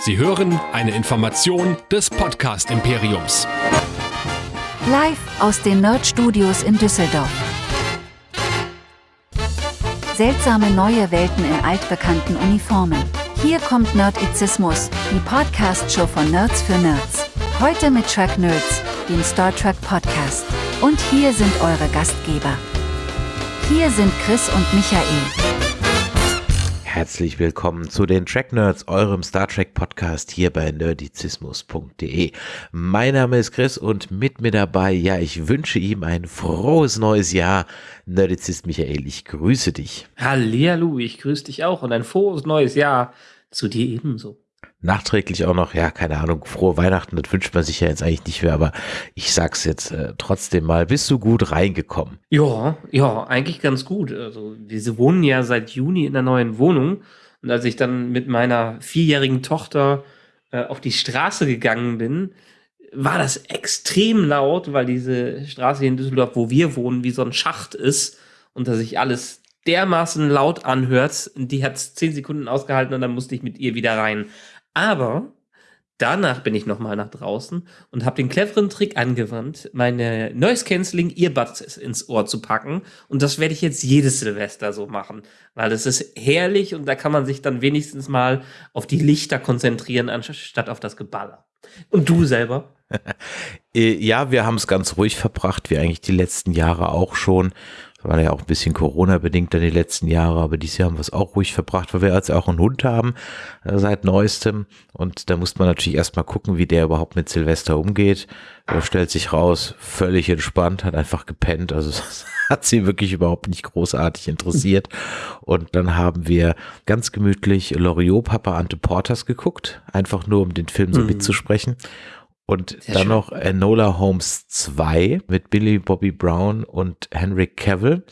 Sie hören eine Information des Podcast Imperiums. Live aus den Nerd Studios in Düsseldorf. Seltsame neue Welten in altbekannten Uniformen. Hier kommt Nerdizismus, die Podcast-Show von Nerds für Nerds. Heute mit Track Nerds, dem Star Trek Podcast. Und hier sind eure Gastgeber. Hier sind Chris und Michael. Herzlich willkommen zu den Track Nerds, eurem Star Trek Podcast hier bei nerdizismus.de. Mein Name ist Chris und mit mir dabei, ja, ich wünsche ihm ein frohes neues Jahr. Nerdizist Michael, ich grüße dich. Hallihallo, ich grüße dich auch und ein frohes neues Jahr zu dir ebenso nachträglich auch noch, ja, keine Ahnung, frohe Weihnachten, das wünscht man sich ja jetzt eigentlich nicht mehr, aber ich sag's jetzt äh, trotzdem mal, bist du gut reingekommen? Ja, ja, eigentlich ganz gut. Also, wir wohnen ja seit Juni in der neuen Wohnung und als ich dann mit meiner vierjährigen Tochter äh, auf die Straße gegangen bin, war das extrem laut, weil diese Straße hier in Düsseldorf, wo wir wohnen, wie so ein Schacht ist und dass sich alles dermaßen laut anhört. Die hat zehn Sekunden ausgehalten und dann musste ich mit ihr wieder rein. Aber danach bin ich nochmal nach draußen und habe den cleveren Trick angewandt, meine Noise Cancelling Earbuds ins Ohr zu packen. Und das werde ich jetzt jedes Silvester so machen, weil es ist herrlich und da kann man sich dann wenigstens mal auf die Lichter konzentrieren, anstatt auf das Geballer. Und du selber? Äh, ja, wir haben es ganz ruhig verbracht, wie eigentlich die letzten Jahre auch schon war ja auch ein bisschen Corona-bedingt dann die letzten Jahre, aber dieses Jahr haben wir es auch ruhig verbracht, weil wir jetzt auch einen Hund haben äh, seit neuestem. Und da muss man natürlich erstmal gucken, wie der überhaupt mit Silvester umgeht. Er stellt sich raus, völlig entspannt, hat einfach gepennt. Also das hat sie wirklich überhaupt nicht großartig interessiert. Und dann haben wir ganz gemütlich Loriot Papa Ante Porters geguckt, einfach nur um den Film so mhm. Und Sehr dann schön. noch Enola Holmes 2 mit Billy Bobby Brown und Henry Cavill.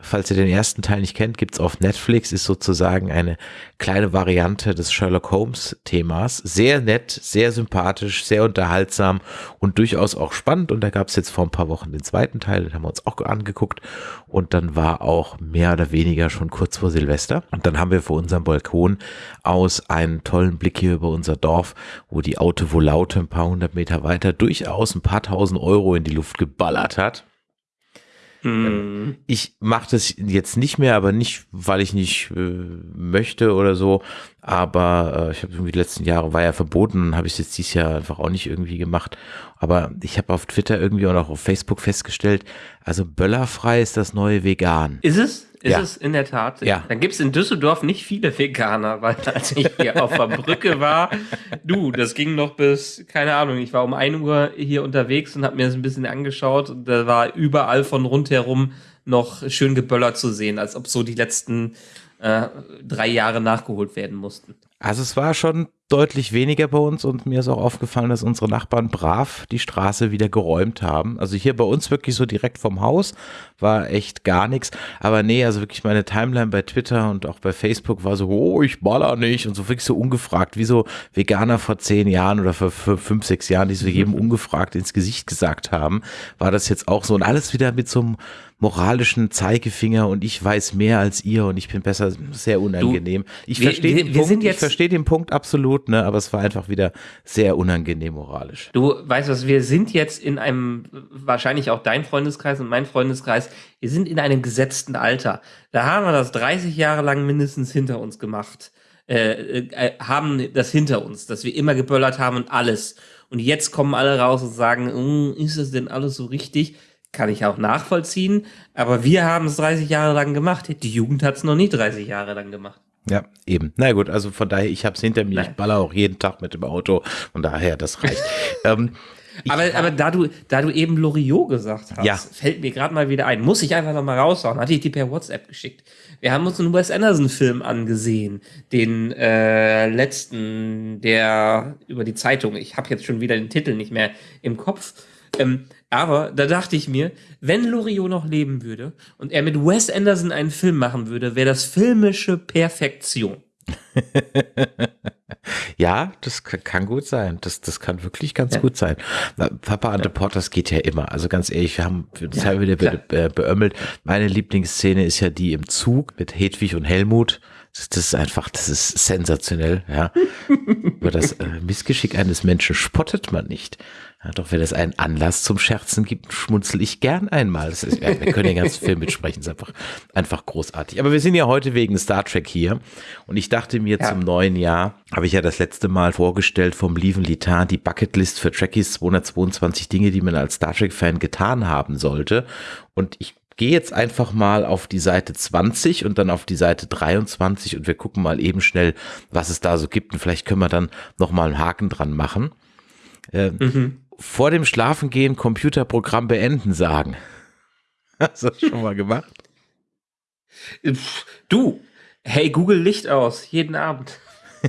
Falls ihr den ersten Teil nicht kennt, gibt's auf Netflix, ist sozusagen eine kleine Variante des Sherlock Holmes Themas. Sehr nett, sehr sympathisch, sehr unterhaltsam und durchaus auch spannend. Und da gab's jetzt vor ein paar Wochen den zweiten Teil, den haben wir uns auch angeguckt. Und dann war auch mehr oder weniger schon kurz vor Silvester. Und dann haben wir vor unserem Balkon aus einen tollen Blick hier über unser Dorf, wo die Autovolante ein paar hundert Meter weiter durchaus ein paar tausend Euro in die Luft geballert hat. Mhm. Ich mache das jetzt nicht mehr, aber nicht, weil ich nicht äh, möchte oder so. Aber äh, ich habe irgendwie die letzten Jahre war ja verboten, habe ich jetzt dieses Jahr einfach auch nicht irgendwie gemacht. Aber ich habe auf Twitter irgendwie und auch auf Facebook festgestellt, also böllerfrei ist das neue Vegan. Ist es? Ist ja. es in der Tat? Ja. Dann gibt es in Düsseldorf nicht viele Veganer, weil als ich hier auf der Brücke war, du, das ging noch bis, keine Ahnung, ich war um 1 Uhr hier unterwegs und habe mir das ein bisschen angeschaut und da war überall von rundherum noch schön geböllert zu sehen, als ob so die letzten äh, drei Jahre nachgeholt werden mussten. Also es war schon deutlich weniger bei uns und mir ist auch aufgefallen, dass unsere Nachbarn brav die Straße wieder geräumt haben. Also hier bei uns wirklich so direkt vom Haus war echt gar nichts. Aber nee, also wirklich meine Timeline bei Twitter und auch bei Facebook war so, oh, ich baller nicht und so wirklich so ungefragt, wie so Veganer vor zehn Jahren oder vor fünf, sechs Jahren, die so jedem ungefragt ins Gesicht gesagt haben, war das jetzt auch so und alles wieder mit so einem moralischen Zeigefinger und ich weiß mehr als ihr und ich bin besser, sehr unangenehm. Du, ich verstehe den, Punkt, ich verstehe den Punkt absolut, ne, aber es war einfach wieder sehr unangenehm moralisch. Du weißt was, wir sind jetzt in einem, wahrscheinlich auch dein Freundeskreis und mein Freundeskreis, wir sind in einem gesetzten Alter. Da haben wir das 30 Jahre lang mindestens hinter uns gemacht. Äh, äh, haben das hinter uns, dass wir immer geböllert haben und alles. Und jetzt kommen alle raus und sagen, hm, ist das denn alles so richtig? Kann ich auch nachvollziehen. Aber wir haben es 30 Jahre lang gemacht. Die Jugend hat es noch nie 30 Jahre lang gemacht. Ja, eben. Na gut, also von daher, ich habe es hinter mir. Nein. Ich baller auch jeden Tag mit dem Auto. Von daher, das reicht. ähm, aber, aber da du, da du eben Loriot gesagt hast, ja. fällt mir gerade mal wieder ein. Muss ich einfach noch mal raushauen. Hatte ich die per WhatsApp geschickt. Wir haben uns einen Wes Anderson-Film angesehen, den äh, letzten, der über die Zeitung. Ich habe jetzt schon wieder den Titel nicht mehr im Kopf. Ähm, aber da dachte ich mir, wenn Loriot noch leben würde und er mit Wes Anderson einen Film machen würde, wäre das filmische Perfektion. ja, das kann gut sein. Das, das kann wirklich ganz ja. gut sein. Papa and the Porters geht ja immer. Also ganz ehrlich, wir haben das ja, haben wieder be beömmelt. Meine Lieblingsszene ist ja die im Zug mit Hedwig und Helmut Das ist einfach, das ist sensationell, ja. Über das äh, Missgeschick eines Menschen spottet man nicht. Ja, doch wenn es einen Anlass zum Scherzen gibt, schmunzel ich gern einmal. Ist, ja, wir können den ganzen Film mitsprechen, das ist einfach, einfach großartig. Aber wir sind ja heute wegen Star Trek hier und ich dachte mir ja. zum neuen Jahr, habe ich ja das letzte Mal vorgestellt vom Lieven Litar, die Bucketlist für Trekkies 222 Dinge, die man als Star Trek-Fan getan haben sollte. Und ich gehe jetzt einfach mal auf die Seite 20 und dann auf die Seite 23 und wir gucken mal eben schnell, was es da so gibt und vielleicht können wir dann nochmal einen Haken dran machen. Äh, mhm. Vor dem Schlafengehen Computerprogramm beenden sagen. Hast du das schon mal gemacht? Du, hey Google Licht aus, jeden Abend.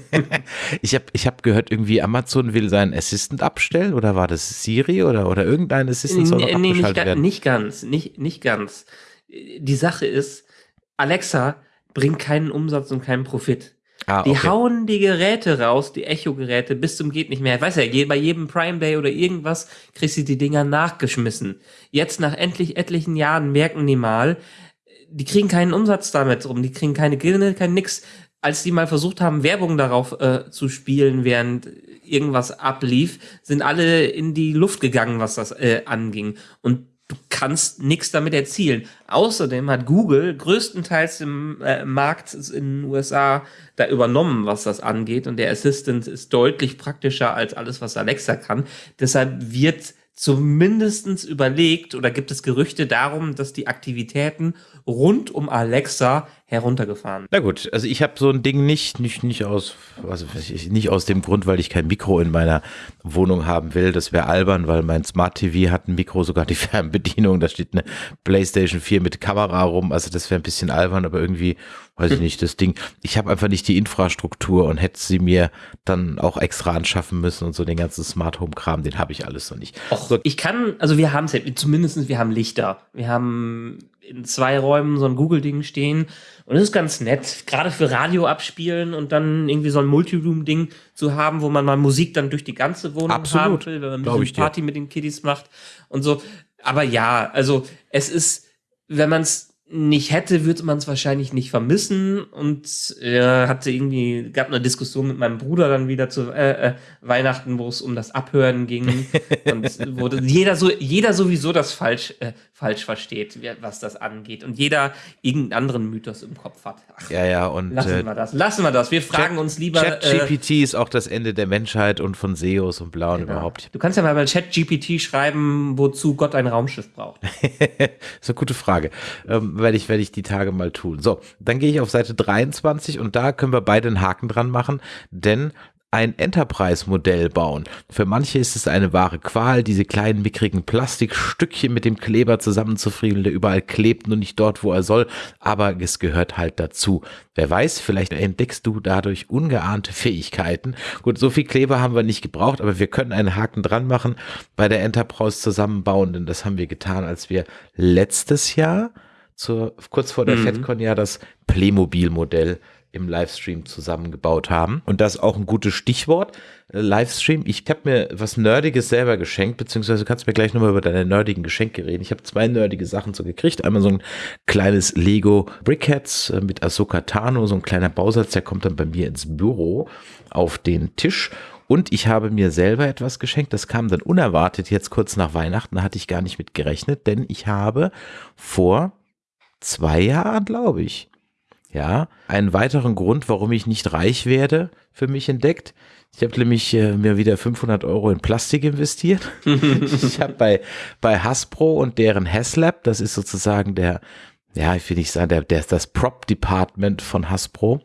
ich habe ich hab gehört, irgendwie Amazon will seinen Assistant abstellen oder war das Siri oder, oder irgendein Assistant soll nee, nee, nicht, werden? nicht ganz, nicht, nicht ganz. Die Sache ist, Alexa bringt keinen Umsatz und keinen Profit. Ah, okay. Die hauen die Geräte raus, die Echo-Geräte, bis zum geht nicht mehr. Weiß ja, bei jedem Prime Day oder irgendwas kriegst du die Dinger nachgeschmissen. Jetzt nach endlich etlichen Jahren merken die mal, die kriegen keinen Umsatz damit rum, die kriegen keine Gewinne, kein nix als die mal versucht haben, Werbung darauf äh, zu spielen, während irgendwas ablief, sind alle in die Luft gegangen, was das äh, anging. Und du kannst nichts damit erzielen. Außerdem hat Google größtenteils im äh, Markt in den USA da übernommen, was das angeht. Und der Assistant ist deutlich praktischer als alles, was Alexa kann. Deshalb wird zumindestens überlegt oder gibt es Gerüchte darum, dass die Aktivitäten rund um Alexa heruntergefahren. Na gut, also ich habe so ein Ding nicht, nicht, nicht aus, also nicht aus dem Grund, weil ich kein Mikro in meiner Wohnung haben will. Das wäre albern, weil mein Smart TV hat ein Mikro, sogar die Fernbedienung. Da steht eine PlayStation 4 mit Kamera rum. Also das wäre ein bisschen albern, aber irgendwie, weiß ich nicht, das Ding. Ich habe einfach nicht die Infrastruktur und hätte sie mir dann auch extra anschaffen müssen und so den ganzen Smart Home Kram, den habe ich alles noch nicht. Och, so. Ich kann, also wir haben es zumindest wir haben Lichter. Wir haben in zwei Räumen so ein Google-Ding stehen. Und das ist ganz nett, gerade für Radio abspielen und dann irgendwie so ein Multiroom-Ding zu haben, wo man mal Musik dann durch die ganze Wohnung Absolut. haben will, wenn man ein Party mit den Kiddies macht und so. Aber ja, also es ist, wenn man es nicht hätte, würde man es wahrscheinlich nicht vermissen und äh, hatte irgendwie, gab eine Diskussion mit meinem Bruder dann wieder zu äh, äh, Weihnachten, wo es um das Abhören ging und wo jeder so, jeder sowieso das falsch, äh, falsch versteht, was das angeht und jeder irgendeinen anderen Mythos im Kopf hat. Ach, ja, ja, und lassen äh, wir das, lassen wir das. Wir fragen Chat, uns lieber. ChatGPT äh, ist auch das Ende der Menschheit und von SEOs und Blauen genau. überhaupt. Du kannst ja mal bei ChatGPT schreiben, wozu Gott ein Raumschiff braucht. das ist eine gute Frage. Ähm, werde ich, werde ich die Tage mal tun. So, dann gehe ich auf Seite 23 und da können wir beide einen Haken dran machen, denn ein Enterprise-Modell bauen. Für manche ist es eine wahre Qual, diese kleinen mickrigen Plastikstückchen mit dem Kleber zusammenzufriemeln, der überall klebt, nur nicht dort, wo er soll, aber es gehört halt dazu. Wer weiß, vielleicht entdeckst du dadurch ungeahnte Fähigkeiten. Gut, so viel Kleber haben wir nicht gebraucht, aber wir können einen Haken dran machen bei der Enterprise zusammenbauen, denn das haben wir getan, als wir letztes Jahr zur, kurz vor der mhm. FedCon ja das Playmobil-Modell im Livestream zusammengebaut haben. Und das ist auch ein gutes Stichwort. Äh, Livestream. Ich habe mir was Nerdiges selber geschenkt, beziehungsweise kannst du mir gleich nochmal über deine nerdigen Geschenke reden. Ich habe zwei nerdige Sachen so gekriegt. Einmal so ein kleines Lego Brickheads äh, mit Ahsoka Tano, so ein kleiner Bausatz, der kommt dann bei mir ins Büro auf den Tisch. Und ich habe mir selber etwas geschenkt. Das kam dann unerwartet jetzt kurz nach Weihnachten. Da hatte ich gar nicht mit gerechnet, denn ich habe vor zwei Jahren, glaube ich, ja, einen weiteren Grund, warum ich nicht reich werde, für mich entdeckt. Ich habe nämlich äh, mir wieder 500 Euro in Plastik investiert. ich habe bei, bei Hasbro und deren Haslab, das ist sozusagen der, ja, ich will nicht sagen, der, der das Prop Department von Hasbro,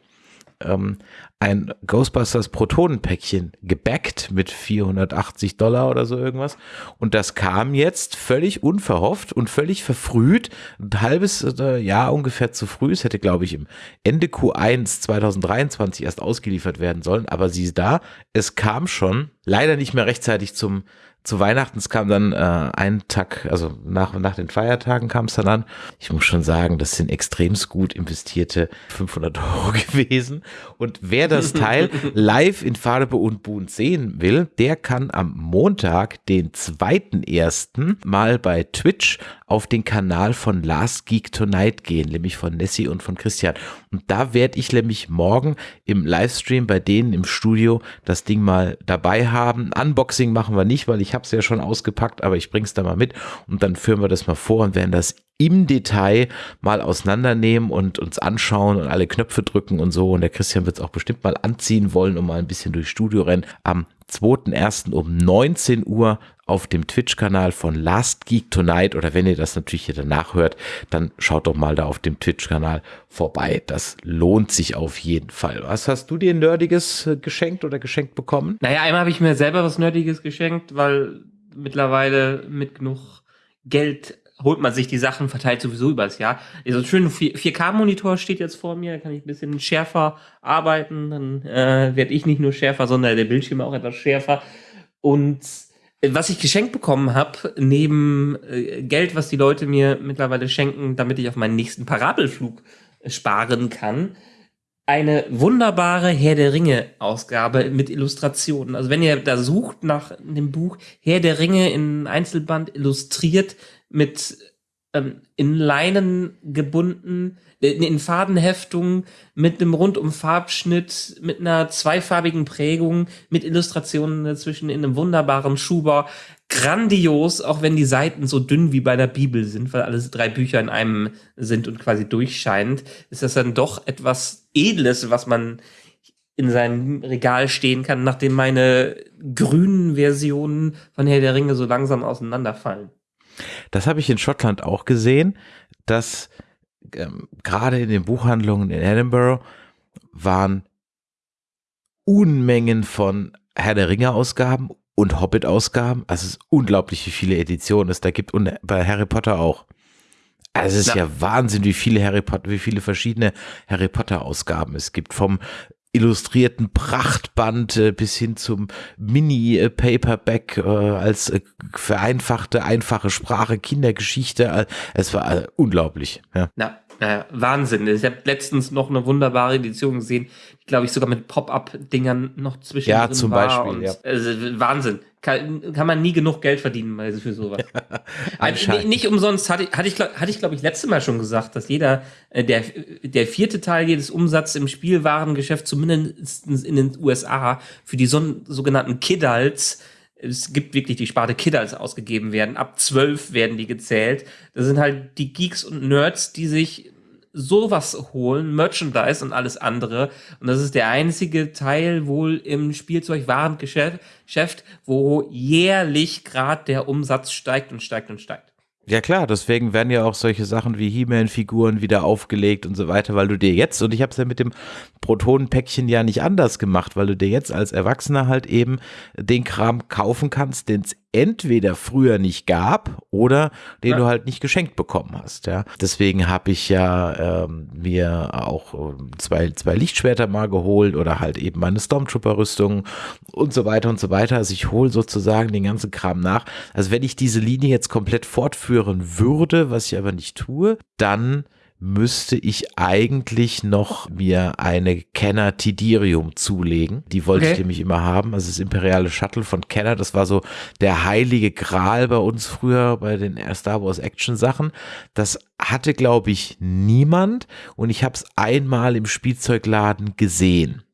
ähm, ein Ghostbusters Protonenpäckchen gebackt mit 480 Dollar oder so irgendwas. Und das kam jetzt völlig unverhofft und völlig verfrüht. Ein halbes äh, Jahr ungefähr zu früh. Es hätte, glaube ich, im Ende Q1 2023 erst ausgeliefert werden sollen. Aber sieh da, es kam schon leider nicht mehr rechtzeitig zum zu Weihnachten, es kam dann äh, ein Tag, also nach, nach den Feiertagen kam es dann an. Ich muss schon sagen, das sind extremst gut investierte 500 Euro gewesen. Und wer das Teil live in Farbe und Bunt sehen will, der kann am Montag, den 2.1. mal bei Twitch auf den Kanal von Last Geek Tonight gehen, nämlich von Nessie und von Christian. Und da werde ich nämlich morgen im Livestream bei denen im Studio das Ding mal dabei haben. Unboxing machen wir nicht, weil ich habe es ja schon ausgepackt, aber ich bringe es da mal mit und dann führen wir das mal vor und werden das im Detail mal auseinandernehmen und uns anschauen und alle Knöpfe drücken und so. Und der Christian wird es auch bestimmt mal anziehen wollen und mal ein bisschen durchs Studio rennen. Am 2.1. um 19 Uhr auf dem Twitch-Kanal von Last Geek Tonight oder wenn ihr das natürlich hier danach hört, dann schaut doch mal da auf dem Twitch-Kanal vorbei. Das lohnt sich auf jeden Fall. Was hast du dir Nerdiges äh, geschenkt oder geschenkt bekommen? Naja, einmal habe ich mir selber was Nerdiges geschenkt, weil mittlerweile mit genug Geld holt man sich die Sachen, verteilt sowieso übers Jahr. So ein schöner 4K-Monitor steht jetzt vor mir, da kann ich ein bisschen schärfer arbeiten, dann äh, werde ich nicht nur schärfer, sondern der Bildschirm auch etwas schärfer. Und äh, was ich geschenkt bekommen habe, neben äh, Geld, was die Leute mir mittlerweile schenken, damit ich auf meinen nächsten Parabelflug äh, sparen kann, eine wunderbare Herr der Ringe Ausgabe mit Illustrationen. Also wenn ihr da sucht nach dem Buch Herr der Ringe in Einzelband illustriert mit ähm, in Leinen gebunden, äh, in Fadenheftung, mit einem rundum Farbschnitt, mit einer zweifarbigen Prägung, mit Illustrationen dazwischen in einem wunderbaren Schuber. Grandios, auch wenn die Seiten so dünn wie bei der Bibel sind, weil alles drei Bücher in einem sind und quasi durchscheinend, ist das dann doch etwas Edles, was man in seinem Regal stehen kann, nachdem meine grünen Versionen von Herr der Ringe so langsam auseinanderfallen. Das habe ich in Schottland auch gesehen, dass ähm, gerade in den Buchhandlungen in Edinburgh waren Unmengen von Herr der Ringe Ausgaben und Hobbit Ausgaben. Also es ist unglaublich, wie viele Editionen es da gibt und bei Harry Potter auch. Also es ist ja. ja Wahnsinn, wie viele Harry Potter, wie viele verschiedene Harry Potter Ausgaben es gibt. Vom illustrierten Prachtband äh, bis hin zum Mini-Paperback äh, als äh, vereinfachte, einfache Sprache, Kindergeschichte. Es war unglaublich. Ja. Na, naja, Wahnsinn. Ich habe letztens noch eine wunderbare Edition gesehen, die, glaube ich, sogar mit Pop-Up-Dingern noch zwischen Ja, zum Beispiel. ja. Also, Wahnsinn. Kann, kann, man nie genug Geld verdienen für sowas. also, nicht umsonst hatte, hatte ich, hatte ich glaube ich, letzte Mal schon gesagt, dass jeder, äh, der, der vierte Teil jedes Umsatzes im Spielwarengeschäft, zumindest in den USA, für die so, sogenannten Kidults, es gibt wirklich die Sparte Kidults ausgegeben werden. Ab zwölf werden die gezählt. Das sind halt die Geeks und Nerds, die sich sowas holen, Merchandise und alles andere. Und das ist der einzige Teil wohl im Spielzeugwarengeschäft, wo jährlich gerade der Umsatz steigt und steigt und steigt. Ja klar, deswegen werden ja auch solche Sachen wie He-Man-Figuren wieder aufgelegt und so weiter, weil du dir jetzt, und ich habe es ja mit dem Protonenpäckchen ja nicht anders gemacht, weil du dir jetzt als Erwachsener halt eben den Kram kaufen kannst, den es entweder früher nicht gab oder den ja. du halt nicht geschenkt bekommen hast. Ja, deswegen habe ich ja ähm, mir auch ähm, zwei zwei Lichtschwerter mal geholt oder halt eben meine Stormtrooper-Rüstung und so weiter und so weiter. Also ich hole sozusagen den ganzen Kram nach. Also wenn ich diese Linie jetzt komplett fortführen würde, was ich aber nicht tue, dann müsste ich eigentlich noch mir eine Kenner Tidirium zulegen. Die wollte okay. ich nämlich immer haben. Also das imperiale Shuttle von Kenner, das war so der heilige Gral bei uns früher bei den Star Wars Action Sachen. Das hatte, glaube ich, niemand und ich habe es einmal im Spielzeugladen gesehen.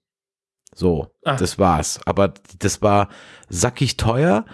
So, Ach. das war's. Aber das war sackig teuer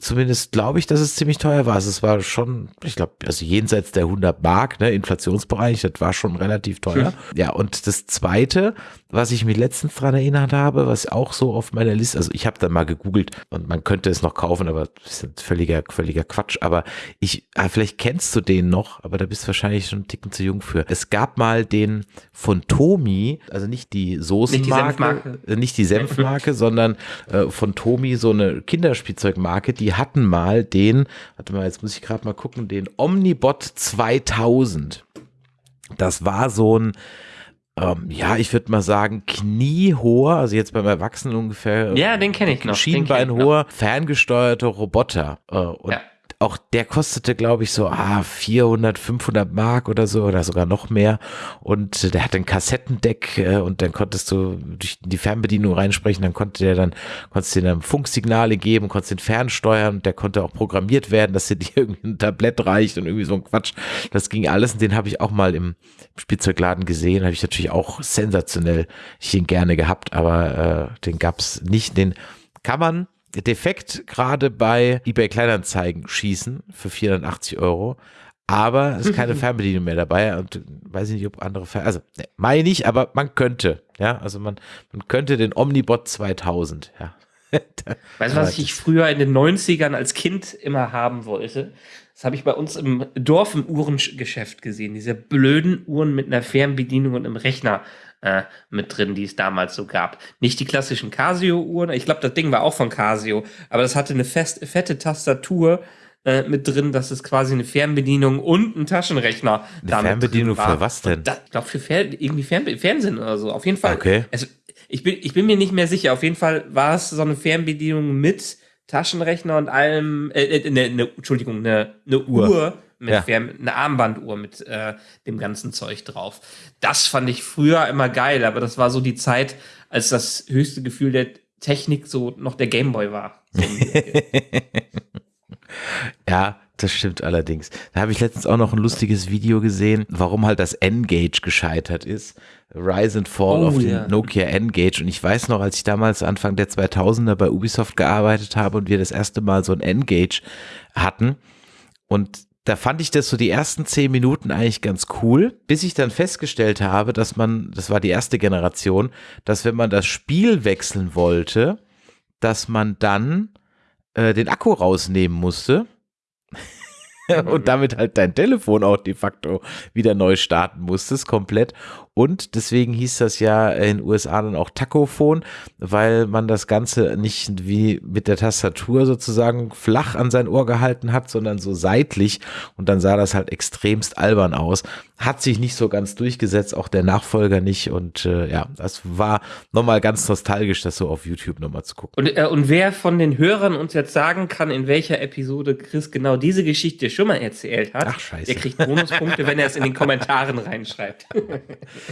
Zumindest glaube ich, dass es ziemlich teuer war. Also es war schon, ich glaube, also jenseits der 100 Mark, ne, Inflationsbereich, das war schon relativ teuer. Ja, und das zweite, was ich mich letztens dran erinnert habe, was auch so auf meiner Liste, also ich habe dann mal gegoogelt und man könnte es noch kaufen, aber das ist völliger, völliger Quatsch. Aber ich, ah, vielleicht kennst du den noch, aber da bist du wahrscheinlich schon einen Ticken zu jung für. Es gab mal den von Tomi, also nicht die Soßenmarke, nicht die Senfmarke, nicht die Senfmarke sondern äh, von Tomi so eine Kinderspielzeugmarke, die hatten mal den, warte mal, jetzt muss ich gerade mal gucken, den Omnibot 2000. Das war so ein, ähm, ja, ich würde mal sagen, kniehoher, also jetzt beim Erwachsenen ungefähr. Ja, den kenne ich noch. Schienbeinhoher, ferngesteuerter Roboter. Äh, und ja. Auch der kostete, glaube ich, so ah, 400, 500 Mark oder so oder sogar noch mehr. Und der hat ein Kassettendeck äh, und dann konntest du durch die Fernbedienung reinsprechen, dann konnte der dann, konntest du dann Funksignale geben, konntest den fernsteuern und der konnte auch programmiert werden, dass dir dir irgendwie ein Tablett reicht und irgendwie so ein Quatsch. Das ging alles und den habe ich auch mal im Spielzeugladen gesehen, habe ich natürlich auch sensationell ich ihn gerne gehabt, aber äh, den gab's nicht. Den kann man defekt gerade bei eBay Kleinanzeigen schießen für 480 Euro. Aber es ist keine Fernbedienung mehr dabei und weiß ich nicht, ob andere Fern also ne, meine ich, aber man könnte, ja, also man, man könnte den Omnibot 2000, ja. weißt du, was ich früher in den 90ern als Kind immer haben wollte? Das habe ich bei uns im Dorf im Uhrengeschäft gesehen. Diese blöden Uhren mit einer Fernbedienung und einem Rechner äh, mit drin, die es damals so gab. Nicht die klassischen Casio-Uhren. Ich glaube, das Ding war auch von Casio, aber das hatte eine fest, fette Tastatur äh, mit drin, dass es quasi eine Fernbedienung und ein Taschenrechner. Eine Fernbedienung für was denn? Ich glaube, für Fer irgendwie Fern Fernsehen oder so. Auf jeden Fall. Okay. Also, ich, bin, ich bin mir nicht mehr sicher. Auf jeden Fall war es so eine Fernbedienung mit Taschenrechner und allem, äh, äh, ne, ne, Entschuldigung, eine, eine Uhr. Uhr mit ja. Eine Armbanduhr mit äh, dem ganzen Zeug drauf. Das fand ich früher immer geil, aber das war so die Zeit, als das höchste Gefühl der Technik so noch der Gameboy war. Ja, das stimmt allerdings. Da habe ich letztens auch noch ein lustiges Video gesehen, warum halt das N-Gage gescheitert ist. Rise and Fall oh, of ja. den Nokia N-Gage. Und ich weiß noch, als ich damals Anfang der 2000er bei Ubisoft gearbeitet habe und wir das erste Mal so ein N-Gage hatten und da fand ich das so die ersten zehn Minuten eigentlich ganz cool, bis ich dann festgestellt habe, dass man, das war die erste Generation, dass wenn man das Spiel wechseln wollte, dass man dann äh, den Akku rausnehmen musste und damit halt dein Telefon auch de facto wieder neu starten musstest, komplett. Und deswegen hieß das ja in den USA dann auch Tachophon, weil man das Ganze nicht wie mit der Tastatur sozusagen flach an sein Ohr gehalten hat, sondern so seitlich. Und dann sah das halt extremst albern aus. Hat sich nicht so ganz durchgesetzt, auch der Nachfolger nicht. Und äh, ja, das war nochmal ganz nostalgisch, das so auf YouTube nochmal zu gucken. Und, äh, und wer von den Hörern uns jetzt sagen kann, in welcher Episode Chris genau diese Geschichte schon mal erzählt hat, Ach, der kriegt Bonuspunkte, wenn er es in den Kommentaren reinschreibt.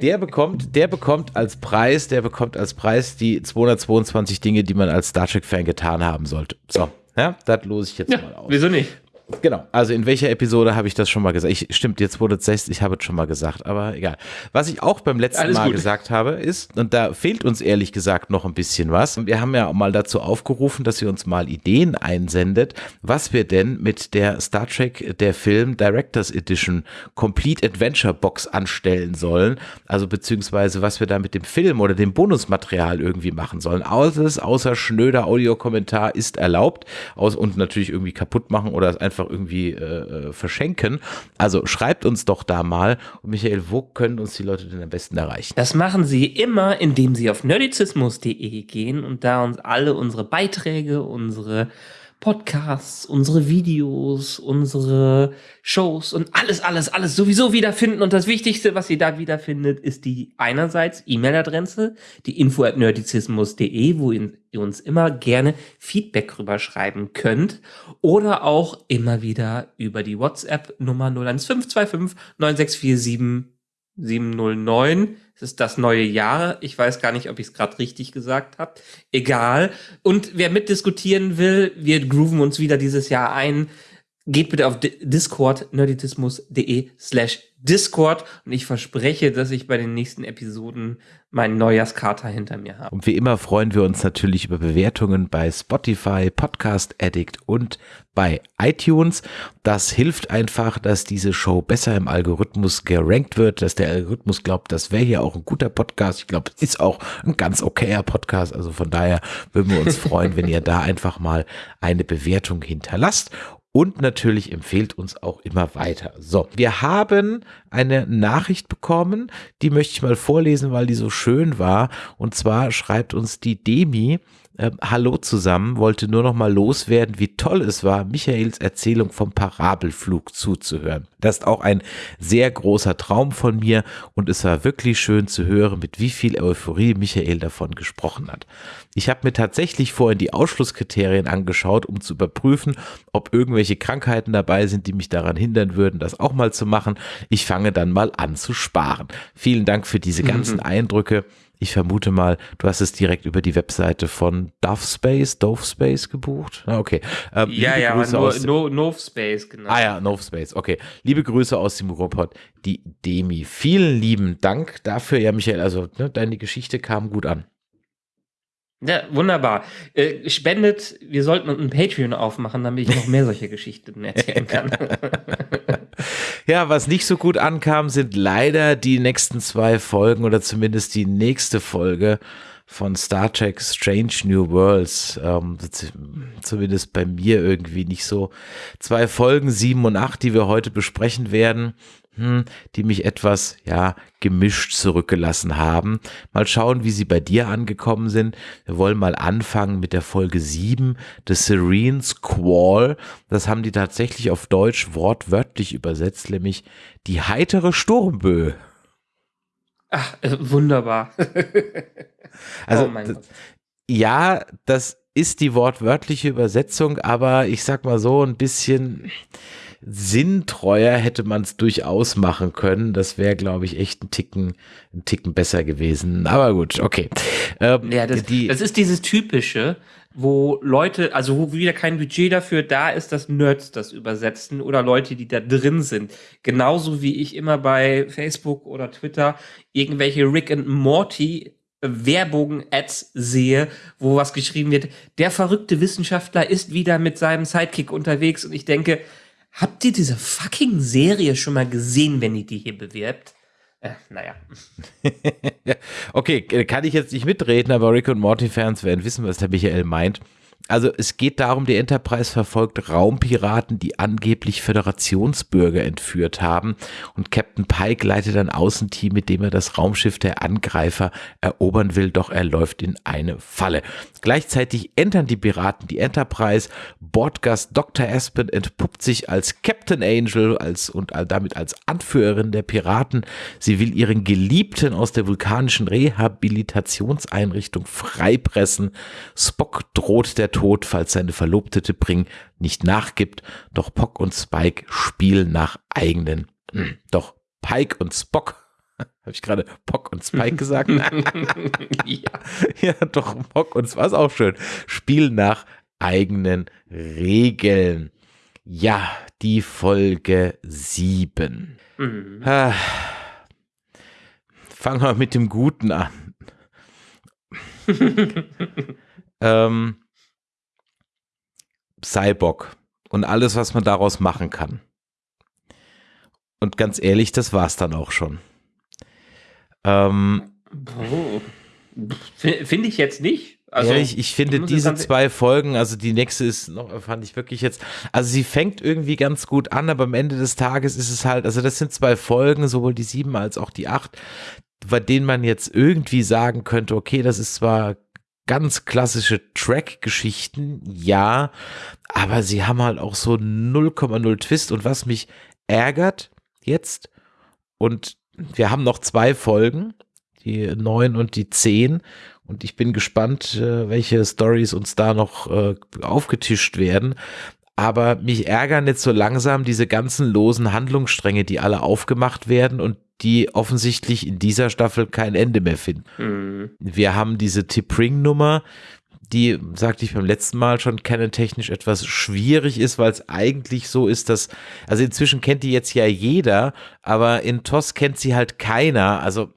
Der bekommt, der bekommt als Preis, der bekommt als Preis die 222 Dinge, die man als Star Trek-Fan getan haben sollte. So, ja, das lose ich jetzt ja, mal aus. Wieso nicht? Genau, also in welcher Episode habe ich das schon mal gesagt? Ich, stimmt, jetzt wurde es 60, ich habe es schon mal gesagt, aber egal. Was ich auch beim letzten Alles Mal gut. gesagt habe, ist, und da fehlt uns ehrlich gesagt noch ein bisschen was, wir haben ja mal dazu aufgerufen, dass ihr uns mal Ideen einsendet, was wir denn mit der Star Trek, der Film Directors Edition Complete Adventure Box anstellen sollen, also beziehungsweise was wir da mit dem Film oder dem Bonusmaterial irgendwie machen sollen. Alles außer schnöder Audiokommentar ist erlaubt aus, und natürlich irgendwie kaputt machen oder einfach einfach irgendwie äh, äh, verschenken. Also schreibt uns doch da mal. Und Michael, wo können uns die Leute denn am besten erreichen? Das machen sie immer, indem sie auf nerdizismus.de gehen und da uns alle unsere Beiträge, unsere Podcasts, unsere Videos, unsere Shows und alles, alles, alles sowieso wiederfinden. Und das Wichtigste, was ihr da wiederfindet, ist die einerseits E-Mail-Adresse, die info at nerdizismus.de, wo ihr uns immer gerne Feedback rüberschreiben könnt. Oder auch immer wieder über die WhatsApp-Nummer 01525 9647 709 es ist das neue Jahr. Ich weiß gar nicht, ob ich es gerade richtig gesagt habe. Egal. Und wer mitdiskutieren will, wir grooven uns wieder dieses Jahr ein. Geht bitte auf Discord, nerditismus.de slash Discord und ich verspreche, dass ich bei den nächsten Episoden meinen Neujahrskater hinter mir habe. Und wie immer freuen wir uns natürlich über Bewertungen bei Spotify, Podcast Addict und bei iTunes. Das hilft einfach, dass diese Show besser im Algorithmus gerankt wird, dass der Algorithmus glaubt, das wäre hier auch ein guter Podcast. Ich glaube, es ist auch ein ganz okayer Podcast. Also von daher würden wir uns freuen, wenn ihr da einfach mal eine Bewertung hinterlasst. Und natürlich empfehlt uns auch immer weiter. So, wir haben eine Nachricht bekommen, die möchte ich mal vorlesen, weil die so schön war. Und zwar schreibt uns die Demi, äh, Hallo zusammen, wollte nur noch mal loswerden, wie toll es war, Michaels Erzählung vom Parabelflug zuzuhören. Das ist auch ein sehr großer Traum von mir und es war wirklich schön zu hören, mit wie viel Euphorie Michael davon gesprochen hat. Ich habe mir tatsächlich vorhin die Ausschlusskriterien angeschaut, um zu überprüfen, ob irgendwelche Krankheiten dabei sind, die mich daran hindern würden, das auch mal zu machen. Ich fange dann mal an zu sparen. Vielen Dank für diese ganzen mhm. Eindrücke. Ich vermute mal, du hast es direkt über die Webseite von Dove Space, Dove Space gebucht. Ah, okay. Ähm, ja, ja, Grüße nur, aus, no, Nove Space, genau. Ah ja, Nove Space, okay. Liebe Grüße aus dem Ruhrpott, die Demi. Vielen lieben Dank dafür. Ja, Michael, also ne, deine Geschichte kam gut an. Ja, wunderbar. Äh, spendet, wir sollten ein Patreon aufmachen, damit ich noch mehr solche Geschichten erzählen kann. ja, was nicht so gut ankam, sind leider die nächsten zwei Folgen oder zumindest die nächste Folge von Star Trek Strange New Worlds. Ähm, zumindest bei mir irgendwie nicht so. Zwei Folgen, sieben und acht, die wir heute besprechen werden hm, die mich etwas, ja, gemischt zurückgelassen haben. Mal schauen, wie sie bei dir angekommen sind. Wir wollen mal anfangen mit der Folge 7, The Serene Squall. Das haben die tatsächlich auf Deutsch wortwörtlich übersetzt, nämlich die heitere Sturmböe. Ach, äh, wunderbar. also, oh ja, das ist die wortwörtliche Übersetzung, aber ich sag mal so ein bisschen sinntreuer hätte man es durchaus machen können. Das wäre, glaube ich, echt ein Ticken, ein Ticken besser gewesen. Aber gut, okay. Ähm, ja, das, die, das ist dieses typische, wo Leute, also wo wieder kein Budget dafür da ist, dass Nerds das übersetzen oder Leute, die da drin sind. Genauso wie ich immer bei Facebook oder Twitter irgendwelche Rick and Morty Werbung-Ads sehe, wo was geschrieben wird, der verrückte Wissenschaftler ist wieder mit seinem Sidekick unterwegs und ich denke, Habt ihr diese fucking Serie schon mal gesehen, wenn ihr die hier bewirbt? Äh, naja. okay, kann ich jetzt nicht mitreden, aber Rick und Morty-Fans werden wissen, was der Michael meint. Also es geht darum, die Enterprise verfolgt Raumpiraten, die angeblich Föderationsbürger entführt haben und Captain Pike leitet ein Außenteam, mit dem er das Raumschiff der Angreifer erobern will, doch er läuft in eine Falle. Gleichzeitig entern die Piraten die Enterprise, Bordgast Dr. Aspen entpuppt sich als Captain Angel als, und damit als Anführerin der Piraten. Sie will ihren Geliebten aus der vulkanischen Rehabilitationseinrichtung freipressen. Spock droht der falls seine Verlobte Bring nicht nachgibt. Doch Pock und Spike spielen nach eigenen. Hm, doch Pike und Spock habe ich gerade Pock und Spike gesagt? ja. ja, doch, Pock und Spike ist auch schön. Spielen nach eigenen Regeln. Ja, die Folge 7. Mhm. Ah. Fangen wir mit dem Guten an. ähm, Cyborg und alles, was man daraus machen kann. Und ganz ehrlich, das war's dann auch schon. Ähm, oh. Finde ich jetzt nicht. Also, ja, ich, ich finde diese zwei Folgen, also die nächste ist noch, fand ich wirklich jetzt, also sie fängt irgendwie ganz gut an, aber am Ende des Tages ist es halt, also das sind zwei Folgen, sowohl die sieben als auch die acht, bei denen man jetzt irgendwie sagen könnte, okay, das ist zwar ganz klassische Track-Geschichten, ja, aber sie haben halt auch so 0,0 Twist und was mich ärgert jetzt und wir haben noch zwei Folgen, die neun und die zehn und ich bin gespannt, äh, welche Stories uns da noch äh, aufgetischt werden. Aber mich ärgern jetzt so langsam diese ganzen losen Handlungsstränge, die alle aufgemacht werden und die offensichtlich in dieser Staffel kein Ende mehr finden. Mhm. Wir haben diese Tip-Ring-Nummer, die, sagte ich beim letzten Mal schon, canon-technisch etwas schwierig ist, weil es eigentlich so ist, dass, also inzwischen kennt die jetzt ja jeder, aber in TOS kennt sie halt keiner. Also,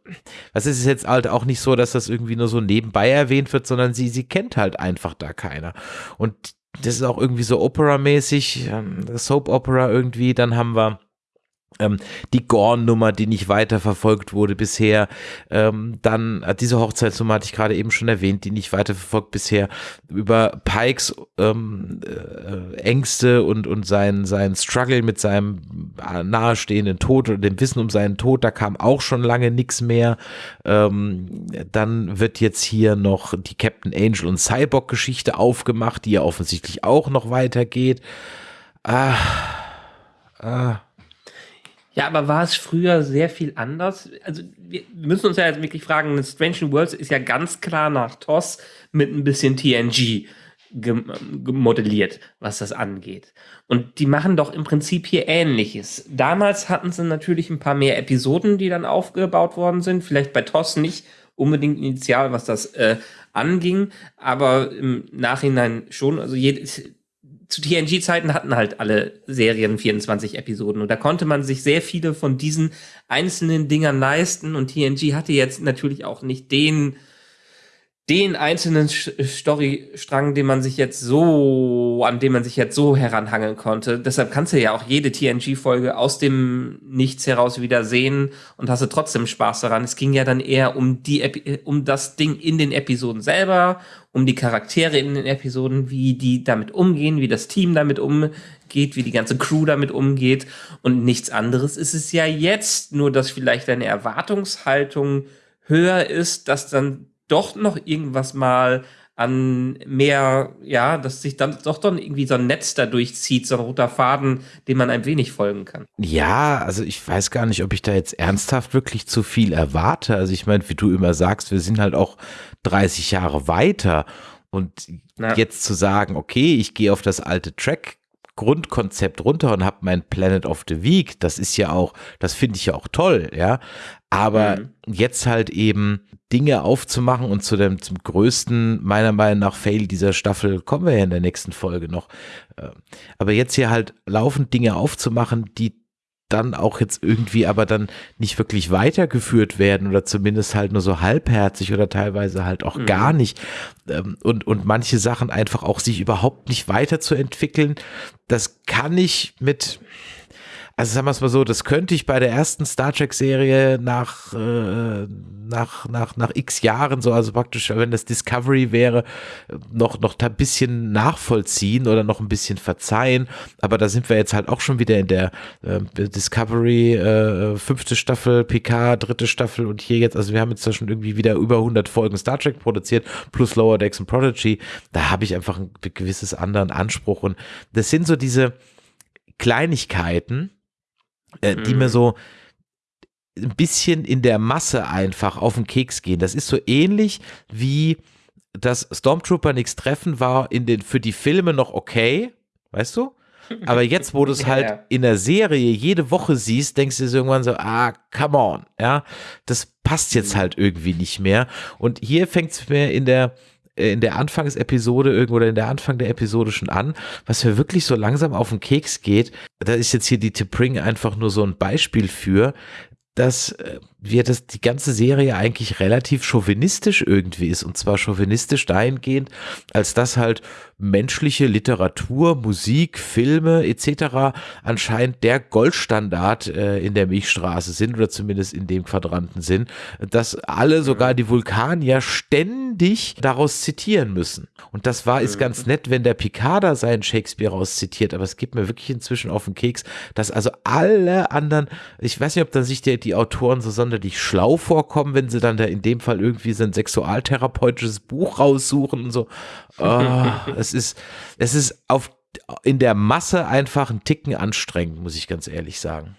was ist es jetzt halt auch nicht so, dass das irgendwie nur so nebenbei erwähnt wird, sondern sie, sie kennt halt einfach da keiner. Und das ist auch irgendwie so Opera-mäßig, ähm, Soap-Opera irgendwie. Dann haben wir ähm, die Gorn-Nummer, die nicht weiterverfolgt wurde bisher. Ähm, dann äh, diese Hochzeitsnummer hatte ich gerade eben schon erwähnt, die nicht weiterverfolgt bisher. Über Pikes ähm, äh, Ängste und, und sein, sein Struggle mit seinem äh, nahestehenden Tod oder dem Wissen um seinen Tod, da kam auch schon lange nichts mehr. Ähm, dann wird jetzt hier noch die Captain Angel und Cyborg-Geschichte aufgemacht, die ja offensichtlich auch noch weitergeht. Ah, ah ja, aber war es früher sehr viel anders? Also wir müssen uns ja jetzt wirklich fragen, Strange Worlds ist ja ganz klar nach TOS mit ein bisschen TNG gemodelliert, was das angeht. Und die machen doch im Prinzip hier Ähnliches. Damals hatten sie natürlich ein paar mehr Episoden, die dann aufgebaut worden sind. Vielleicht bei TOS nicht unbedingt initial, was das äh, anging, aber im Nachhinein schon. Also jedes, zu TNG-Zeiten hatten halt alle Serien 24 Episoden und da konnte man sich sehr viele von diesen einzelnen Dingern leisten und TNG hatte jetzt natürlich auch nicht den den einzelnen Storystrang, den man sich jetzt so, an dem man sich jetzt so heranhangeln konnte. Deshalb kannst du ja auch jede TNG-Folge aus dem Nichts heraus wieder sehen und hast du trotzdem Spaß daran. Es ging ja dann eher um die, Epi um das Ding in den Episoden selber, um die Charaktere in den Episoden, wie die damit umgehen, wie das Team damit umgeht, wie die ganze Crew damit umgeht und nichts anderes ist es ja jetzt, nur dass vielleicht deine Erwartungshaltung höher ist, dass dann doch noch irgendwas mal an mehr, ja, dass sich dann doch dann irgendwie so ein Netz da durchzieht, so ein roter Faden, dem man ein wenig folgen kann. Ja, also ich weiß gar nicht, ob ich da jetzt ernsthaft wirklich zu viel erwarte. Also ich meine, wie du immer sagst, wir sind halt auch 30 Jahre weiter und ja. jetzt zu sagen, okay, ich gehe auf das alte Track Grundkonzept runter und habe mein Planet of the Week. Das ist ja auch, das finde ich ja auch toll, ja. Aber mhm. jetzt halt eben Dinge aufzumachen und zu dem zum größten, meiner Meinung nach, Fail dieser Staffel kommen wir ja in der nächsten Folge noch. Äh, aber jetzt hier halt laufend Dinge aufzumachen, die dann auch jetzt irgendwie aber dann nicht wirklich weitergeführt werden oder zumindest halt nur so halbherzig oder teilweise halt auch mhm. gar nicht ähm, und, und manche Sachen einfach auch sich überhaupt nicht weiterzuentwickeln, das kann ich mit, also sagen wir es mal so, das könnte ich bei der ersten Star Trek-Serie nach, äh, nach, nach, nach x Jahren, so, also praktisch, wenn das Discovery wäre, noch, noch ein bisschen nachvollziehen oder noch ein bisschen verzeihen. Aber da sind wir jetzt halt auch schon wieder in der äh, Discovery äh, fünfte Staffel, PK, dritte Staffel und hier jetzt, also wir haben jetzt schon irgendwie wieder über 100 Folgen Star Trek produziert, plus Lower Decks und Prodigy. Da habe ich einfach ein gewisses anderen Anspruch und das sind so diese Kleinigkeiten, äh, die mir mhm. so ein bisschen in der Masse einfach auf den Keks gehen. Das ist so ähnlich wie das Stormtrooper nichts treffen war in den, für die Filme noch okay, weißt du? Aber jetzt, wo du es halt ja. in der Serie jede Woche siehst, denkst du dir irgendwann so, ah, come on, ja, das passt jetzt mhm. halt irgendwie nicht mehr. Und hier fängt es mir in der, in der Anfangsepisode irgendwo oder in der Anfang der Episode schon an, was mir wirklich so langsam auf den Keks geht. Da ist jetzt hier die Tipring einfach nur so ein Beispiel für, dass äh, wir das die ganze Serie eigentlich relativ chauvinistisch irgendwie ist und zwar chauvinistisch dahingehend, als dass halt menschliche Literatur, Musik, Filme etc. anscheinend der Goldstandard äh, in der Milchstraße sind oder zumindest in dem Quadranten sind, dass alle, sogar die Vulkanier, ständig daraus zitieren müssen. Und das war, ist ganz nett, wenn der Picard seinen Shakespeare rauszitiert, aber es gibt mir wirklich inzwischen auf den Keks, dass also alle anderen, ich weiß nicht, ob dann sich die, die Autoren so sonderlich schlau vorkommen, wenn sie dann da in dem Fall irgendwie so ein sexualtherapeutisches Buch raussuchen und so. Oh, es ist, es ist auf, in der Masse einfach ein Ticken anstrengend, muss ich ganz ehrlich sagen.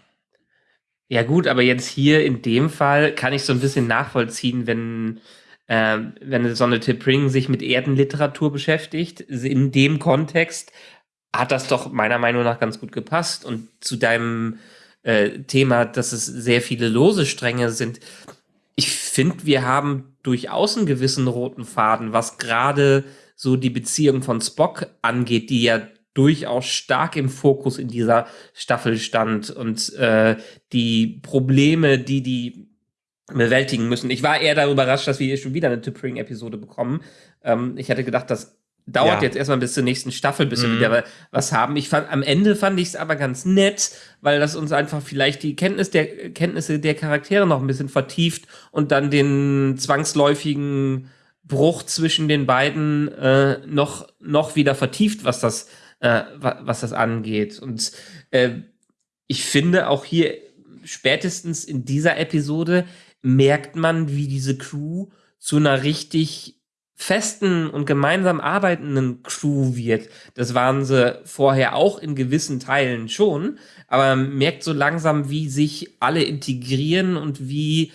Ja gut, aber jetzt hier in dem Fall kann ich so ein bisschen nachvollziehen, wenn äh, wenn Sonne Tippring sich mit Erdenliteratur beschäftigt. In dem Kontext hat das doch meiner Meinung nach ganz gut gepasst. Und zu deinem äh, Thema, dass es sehr viele lose Stränge sind. Ich finde, wir haben durchaus einen gewissen roten Faden, was gerade so die Beziehung von Spock angeht, die ja durchaus stark im Fokus in dieser Staffel stand und äh, die Probleme, die die bewältigen müssen. Ich war eher darüber überrascht, dass wir hier schon wieder eine Tippering-Episode bekommen. Ähm, ich hätte gedacht, dass dauert Ja. jetzt erstmal bis zur nächsten Staffel, bis wir Mhm. wieder was haben. Ich fand, am Ende fand ich es aber ganz nett, weil das uns einfach vielleicht die Kenntnis der, Kenntnisse der Charaktere noch ein bisschen vertieft und dann den zwangsläufigen Bruch zwischen den beiden äh, noch, noch wieder vertieft, was das, äh, wa- was das angeht. Und äh, ich finde auch hier spätestens in dieser Episode merkt man, wie diese Crew zu einer richtig festen und gemeinsam arbeitenden Crew wird. Das waren sie vorher auch in gewissen Teilen schon, aber man merkt so langsam, wie sich alle integrieren und wie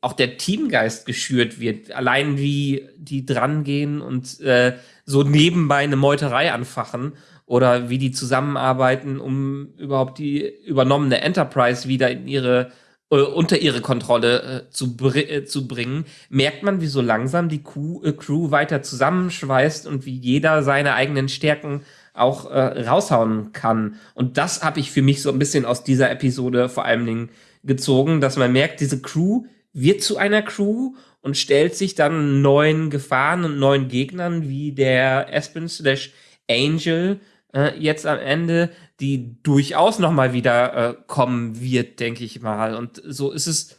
auch der Teamgeist geschürt wird. Allein wie die drangehen und äh, so nebenbei eine Meuterei anfachen oder wie die zusammenarbeiten, um überhaupt die übernommene Enterprise wieder in ihre äh, unter ihre Kontrolle äh, zu, br äh, zu bringen, merkt man, wie so langsam die Crew, äh, Crew weiter zusammenschweißt und wie jeder seine eigenen Stärken auch äh, raushauen kann. Und das habe ich für mich so ein bisschen aus dieser Episode vor allen Dingen gezogen, dass man merkt, diese Crew wird zu einer Crew und stellt sich dann neuen Gefahren und neuen Gegnern wie der Aspen slash Angel äh, jetzt am Ende, die durchaus noch mal wieder äh, kommen wird, denke ich mal. Und so ist es,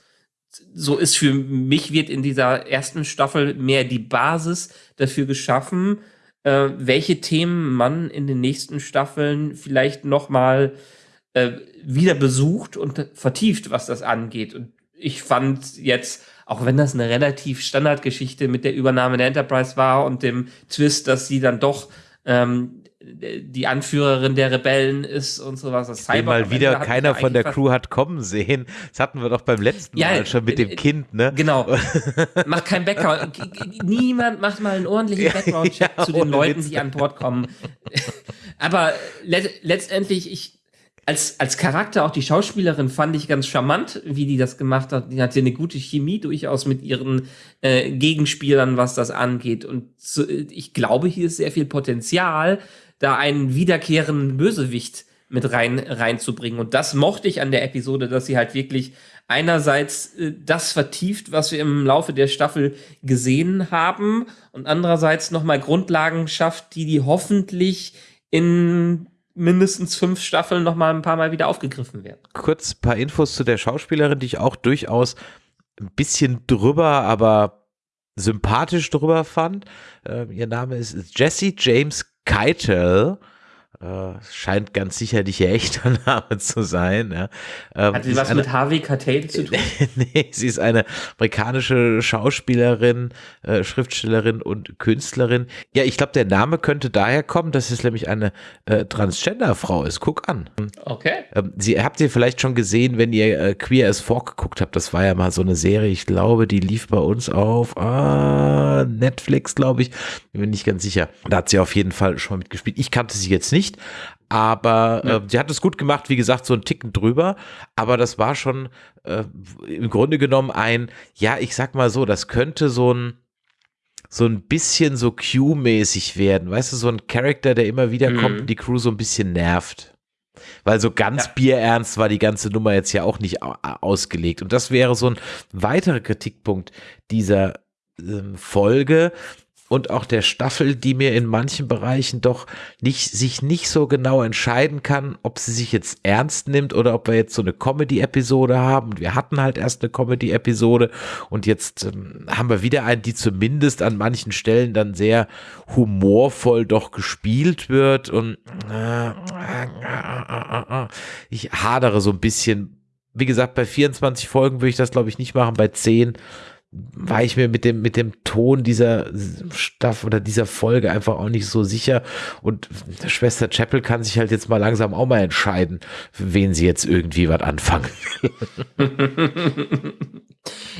so ist für mich wird in dieser ersten Staffel mehr die Basis dafür geschaffen, äh, welche Themen man in den nächsten Staffeln vielleicht noch mal äh, wieder besucht und vertieft, was das angeht. Und ich fand jetzt, auch wenn das eine relativ Standardgeschichte mit der Übernahme der Enterprise war und dem Twist, dass sie dann doch ähm, die Anführerin der Rebellen ist und sowas. Das Cyborg mal wieder keiner von der Crew hat kommen sehen. Das hatten wir doch beim letzten Ja, Mal schon mit dem äh, Kind, ne? Genau. Macht kein Background. Niemand macht mal einen ordentlichen Background-Check ja, zu den Leuten, Witz. die an Bord kommen. Aber le letztendlich, ich, als, als Charakter, auch die Schauspielerin, fand ich ganz charmant, wie die das gemacht hat. Die hatte eine gute Chemie durchaus mit ihren äh, Gegenspielern, was das angeht. Und so, ich glaube, hier ist sehr viel Potenzial, da einen wiederkehrenden Bösewicht mit rein reinzubringen. Und das mochte ich an der Episode, dass sie halt wirklich einerseits äh, das vertieft, was wir im Laufe der Staffel gesehen haben, und andererseits nochmal Grundlagen schafft, die die hoffentlich in mindestens fünf Staffeln noch mal ein paar Mal wieder aufgegriffen werden. Kurz ein paar Infos zu der Schauspielerin, die ich auch durchaus ein bisschen drüber, aber sympathisch drüber fand. Äh, ihr Name ist Jessie James Keitel. Äh, scheint ganz sicherlich ihr echter Name zu sein. Ja. Ähm, Hat sie was eine- mit Harvey Keitel zu tun? nee, sie ist eine amerikanische Schauspielerin, äh, Schriftstellerin und Künstlerin. Ja, ich glaube, der Name könnte daher kommen, dass es nämlich eine äh, Transgender-Frau ist. Guck an. Okay. Ähm, Sie habt ihr vielleicht schon gesehen, wenn ihr äh, Queer as Folk geguckt habt. Das war ja mal so eine Serie. Ich glaube, die lief bei uns auf ah, Netflix, glaube ich. Bin mir nicht ganz sicher. Da hat sie auf jeden Fall schon mitgespielt. Ich kannte sie jetzt nicht, aber Ja. äh, sie hat es gut gemacht. Wie gesagt, so ein Ticken drüber. Aber das war schon äh, im Grunde genommen ein, ja, ich sag mal so, das könnte so ein so ein bisschen so Q-mäßig werden. Weißt du, so ein Charakter, der immer wieder kommt Mhm. und die Crew so ein bisschen nervt. Weil so ganz Ja. bierernst war die ganze Nummer jetzt ja auch nicht au- ausgelegt. Und das wäre so ein weiterer Kritikpunkt dieser ähm, Folge und auch der Staffel, die mir in manchen Bereichen doch nicht, sich nicht so genau entscheiden kann, ob sie sich jetzt ernst nimmt oder ob wir jetzt so eine Comedy-Episode haben. Wir hatten halt erst eine Comedy-Episode und jetzt ähm, haben wir wieder eine, die zumindest an manchen Stellen dann sehr humorvoll doch gespielt wird und äh, ich hadere so ein bisschen. Wie gesagt, bei 24 Folgen würde ich das glaube ich nicht machen, bei 10 war ich mir mit dem, mit dem Ton dieser Staffel oder dieser Folge einfach auch nicht so sicher. Und Schwester Chapel kann sich halt jetzt mal langsam auch mal entscheiden, wen sie jetzt irgendwie was anfangen.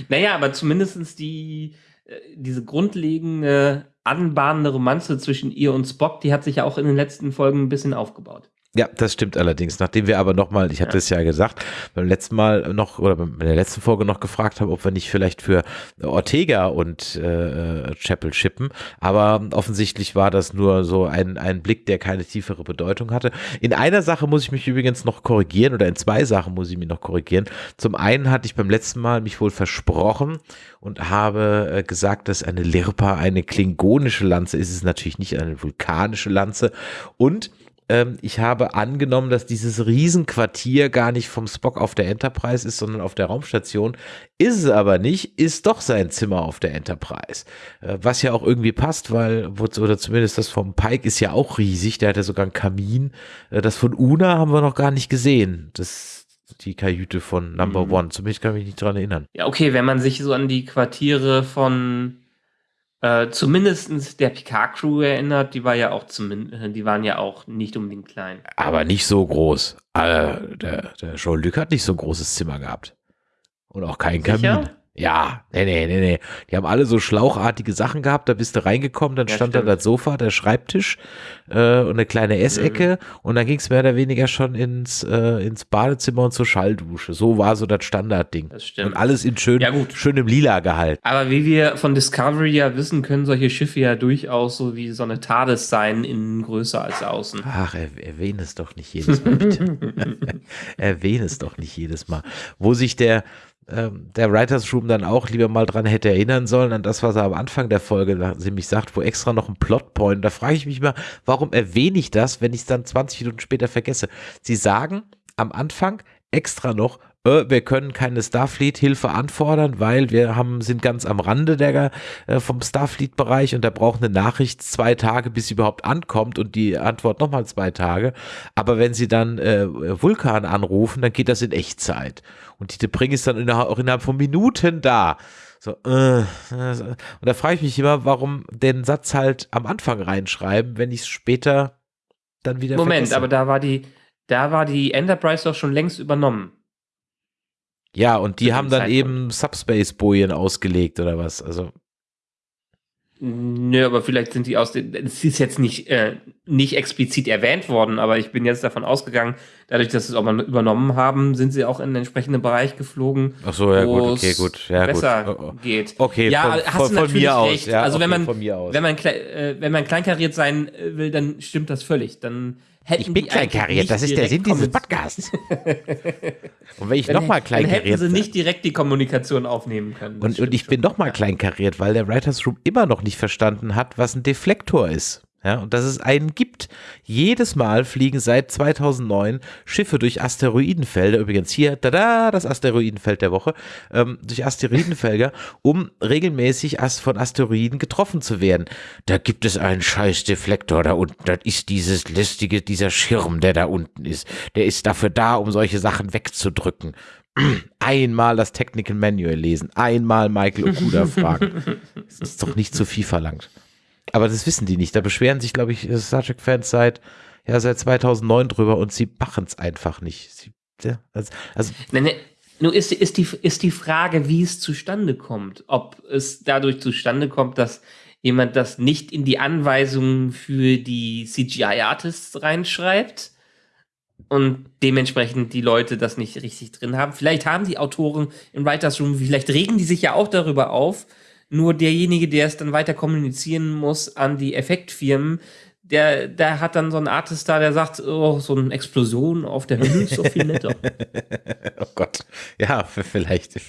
Naja, aber zumindestens die, äh, diese grundlegende, anbahnende Romanze zwischen ihr und Spock, die hat sich ja auch in den letzten Folgen ein bisschen aufgebaut. Ja, das stimmt allerdings. Nachdem wir aber nochmal, ich hatte es ja gesagt, beim letzten Mal noch oder bei der letzten Folge noch gefragt haben, ob wir nicht vielleicht für Ortega und äh, Chapel schippen. Aber offensichtlich war das nur so ein, ein Blick, der keine tiefere Bedeutung hatte. In einer Sache muss ich mich übrigens noch korrigieren oder in zwei Sachen muss ich mich noch korrigieren. Zum einen hatte ich beim letzten Mal mich wohl versprochen und habe äh, gesagt, dass eine Lirpa eine klingonische Lanze ist. Es ist natürlich nicht eine vulkanische Lanze. Und ähm, ich habe angenommen, dass dieses Riesenquartier gar nicht vom Spock auf der Enterprise ist, sondern auf der Raumstation. Ist es aber nicht, ist doch sein Zimmer auf der Enterprise. Äh, was ja auch irgendwie passt, weil, oder zumindest das vom Pike ist ja auch riesig, der hat ja sogar einen Kamin. Äh, das von Una haben wir noch gar nicht gesehen. Das die Kajüte von Number mhm. One. Zumindest kann ich mich nicht dran erinnern. Ja, okay, wenn man sich so an die Quartiere von äh, zumindest der Picard-Crew erinnert, die war ja auch zumindest, die waren ja auch nicht unbedingt klein. Aber nicht so groß. Äh, der, der Jean-Luc hat nicht so ein großes Zimmer gehabt. Und auch kein Sicher? Kamin. Ja, nee, nee, nee, nee. Die haben alle so schlauchartige Sachen gehabt. Da bist du reingekommen, dann ja, stand stimmt. da das Sofa, der Schreibtisch äh, und eine kleine Essecke. Mhm. Und dann ging es mehr oder weniger schon ins, äh, ins Badezimmer und zur Schalldusche. So war so das Standardding. Das stimmt. Und alles in schön, ja, schönem Lila gehalten. Aber wie wir von Discovery ja wissen, können solche Schiffe ja durchaus so wie so eine TARDIS sein, innen größer als außen. Ach, er, erwähne es doch nicht jedes Mal, bitte. erwähne es doch nicht jedes Mal. Wo sich der ähm, der Writers Room dann auch lieber mal dran hätte erinnern sollen, an das, was er am Anfang der Folge nämlich sagt, wo extra noch ein Plotpoint. Da frage ich mich mal, warum erwähne ich das, wenn ich es dann 20 Minuten später vergesse? Sie sagen am Anfang extra noch, äh, wir können keine Starfleet-Hilfe anfordern, weil wir haben, sind ganz am Rande der, äh, vom Starfleet-Bereich und da braucht eine Nachricht zwei Tage, bis sie überhaupt ankommt und die Antwort nochmal zwei Tage. Aber wenn sie dann äh, Vulkan anrufen, dann geht das in Echtzeit. Und die Debring ist dann innerhalb, auch innerhalb von Minuten da. So, äh, und da frage ich mich immer, warum den Satz halt am Anfang reinschreiben, wenn ich es später dann wieder Moment, vergesse. aber da war die, da war die Enterprise doch schon längst übernommen. Ja, und die haben dann Zeitpunkt. eben Subspace-Bojen ausgelegt oder was? Also. Nö, aber vielleicht sind die aus den. Es ist jetzt nicht, äh, nicht explizit erwähnt worden, aber ich bin jetzt davon ausgegangen, dadurch, dass sie es auch mal übernommen haben, sind sie auch in den entsprechenden Bereich geflogen. Ach so, ja, gut, okay, gut. Ja, besser gut. Oh, oh. geht. Okay, ja, von, hast von, du natürlich von mir recht. aus. Ja, also, okay, wenn man, wenn man, äh, wenn man kleinkariert sein will, dann stimmt das völlig. Dann Hätten ich bin kleinkariert, das ist der Sinn dieses Podcasts. und wenn ich nochmal kleinkariert. Hätten sie nicht direkt die Kommunikation aufnehmen können. Und, und ich schon. bin nochmal kleinkariert, weil der Writers Room immer noch nicht verstanden hat, was ein Deflektor ist. Ja, und dass es einen gibt. Jedes Mal fliegen seit 2009 Schiffe durch Asteroidenfelder, übrigens hier, da das Asteroidenfeld der Woche, ähm, durch Asteroidenfelder, um regelmäßig von Asteroiden getroffen zu werden. Da gibt es einen scheiß Deflektor da unten, das ist dieses lästige, dieser Schirm, der da unten ist. Der ist dafür da, um solche Sachen wegzudrücken. Einmal das Technical Manual lesen, einmal Michael Okuda fragen. Das ist doch nicht zu viel verlangt. Aber das wissen die nicht. Da beschweren sich, glaube ich, Star Trek-Fans seit, ja, seit 2009 drüber und sie machen es einfach nicht. Sie, also, also nee, nee. Nur ist, ist, die, ist die Frage, wie es zustande kommt. Ob es dadurch zustande kommt, dass jemand das nicht in die Anweisungen für die CGI-Artists reinschreibt und dementsprechend die Leute das nicht richtig drin haben. Vielleicht haben die Autoren im Writers Room, vielleicht regen die sich ja auch darüber auf, nur derjenige, der es dann weiter kommunizieren muss an die Effektfirmen, der, der hat dann so einen Artist da, der sagt, oh, so eine Explosion auf der Höhe ist so viel netter. oh Gott. Ja, vielleicht,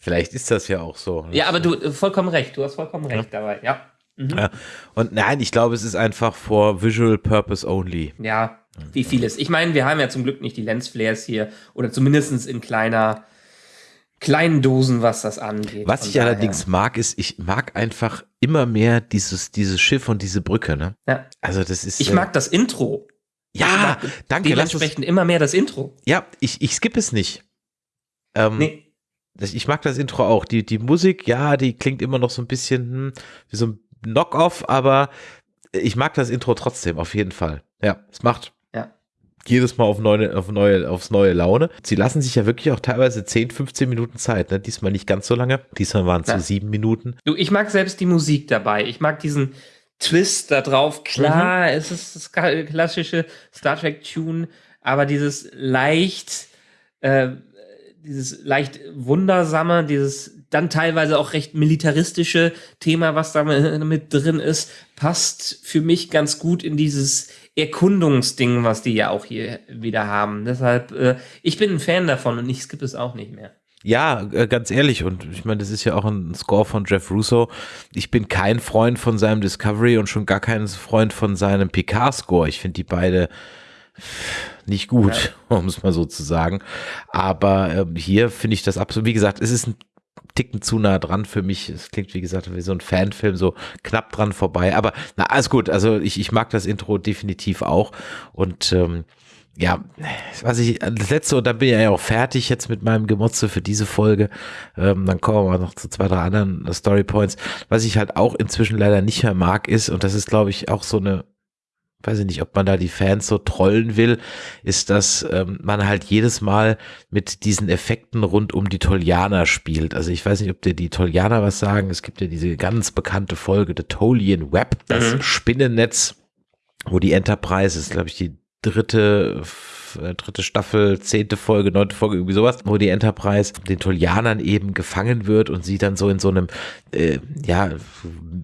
vielleicht ist das ja auch so. Ja, aber du, vollkommen recht, du hast vollkommen recht ja. dabei, ja. Mhm. ja. Und nein, ich glaube, es ist einfach for visual purpose only. Ja, wie vieles. Ich meine, wir haben ja zum Glück nicht die Lensflares hier oder zumindest in kleiner kleinen Dosen, was das angeht. Was ich daher. allerdings mag, ist, ich mag einfach immer mehr dieses, dieses Schiff und diese Brücke, ne? Ja. Also das ist. Ich äh, mag das Intro. Ja, danke. Dementsprechend immer mehr das Intro. Ja, ich, ich skippe es nicht. Ähm, nee. Ich mag das Intro auch. Die, die Musik, ja, die klingt immer noch so ein bisschen hm, wie so ein Knock-off, aber ich mag das Intro trotzdem, auf jeden Fall. Ja, es macht jedes Mal auf neue, auf neue, aufs neue Laune. Sie lassen sich ja wirklich auch teilweise 10, 15 Minuten Zeit. Ne? Diesmal nicht ganz so lange. Diesmal waren es ja. so sieben Minuten. Du, ich mag selbst die Musik dabei. Ich mag diesen, Twist da drauf. Klar, mhm. es ist das klassische Star Trek Tune, aber dieses leicht, äh, dieses leicht wundersame, dieses dann teilweise auch recht militaristische Thema, was da mit drin ist, passt für mich ganz gut in dieses Erkundungsding, was die ja auch hier wieder haben. Deshalb, äh, ich bin ein Fan davon und ich skippe es auch nicht mehr. Ja, äh, ganz ehrlich, und ich meine, das ist ja auch ein Score von Jeff Russo. Ich bin kein Freund von seinem Discovery und schon gar kein Freund von seinem Picard-Score. Ich finde die beide nicht gut, ja. um es mal so zu sagen. Aber äh, hier finde ich das absolut, wie gesagt, es ist ein Ticken zu nah dran für mich. Es klingt, wie gesagt, wie so ein Fanfilm, so knapp dran vorbei. Aber na, alles gut. Also ich, ich mag das Intro definitiv auch. Und ähm, ja, was ich, das letzte, und dann bin ich ja auch fertig jetzt mit meinem Gemotze für diese Folge. Ähm, dann kommen wir noch zu zwei, drei anderen Storypoints. Was ich halt auch inzwischen leider nicht mehr mag ist, und das ist, glaube ich, auch so eine, weiß ich nicht, ob man da die Fans so trollen will, ist, dass ähm, man halt jedes Mal mit diesen Effekten rund um die Tolianer spielt. Also ich weiß nicht, ob dir die Tolianer was sagen. Es gibt ja diese ganz bekannte Folge, The Tolian Web, das mhm. Spinnennetz, wo die Enterprise, ist glaube ich die dritte dritte Staffel, zehnte Folge, neunte Folge, irgendwie sowas, wo die Enterprise den Tolianern eben gefangen wird und sie dann so in so einem äh, ja,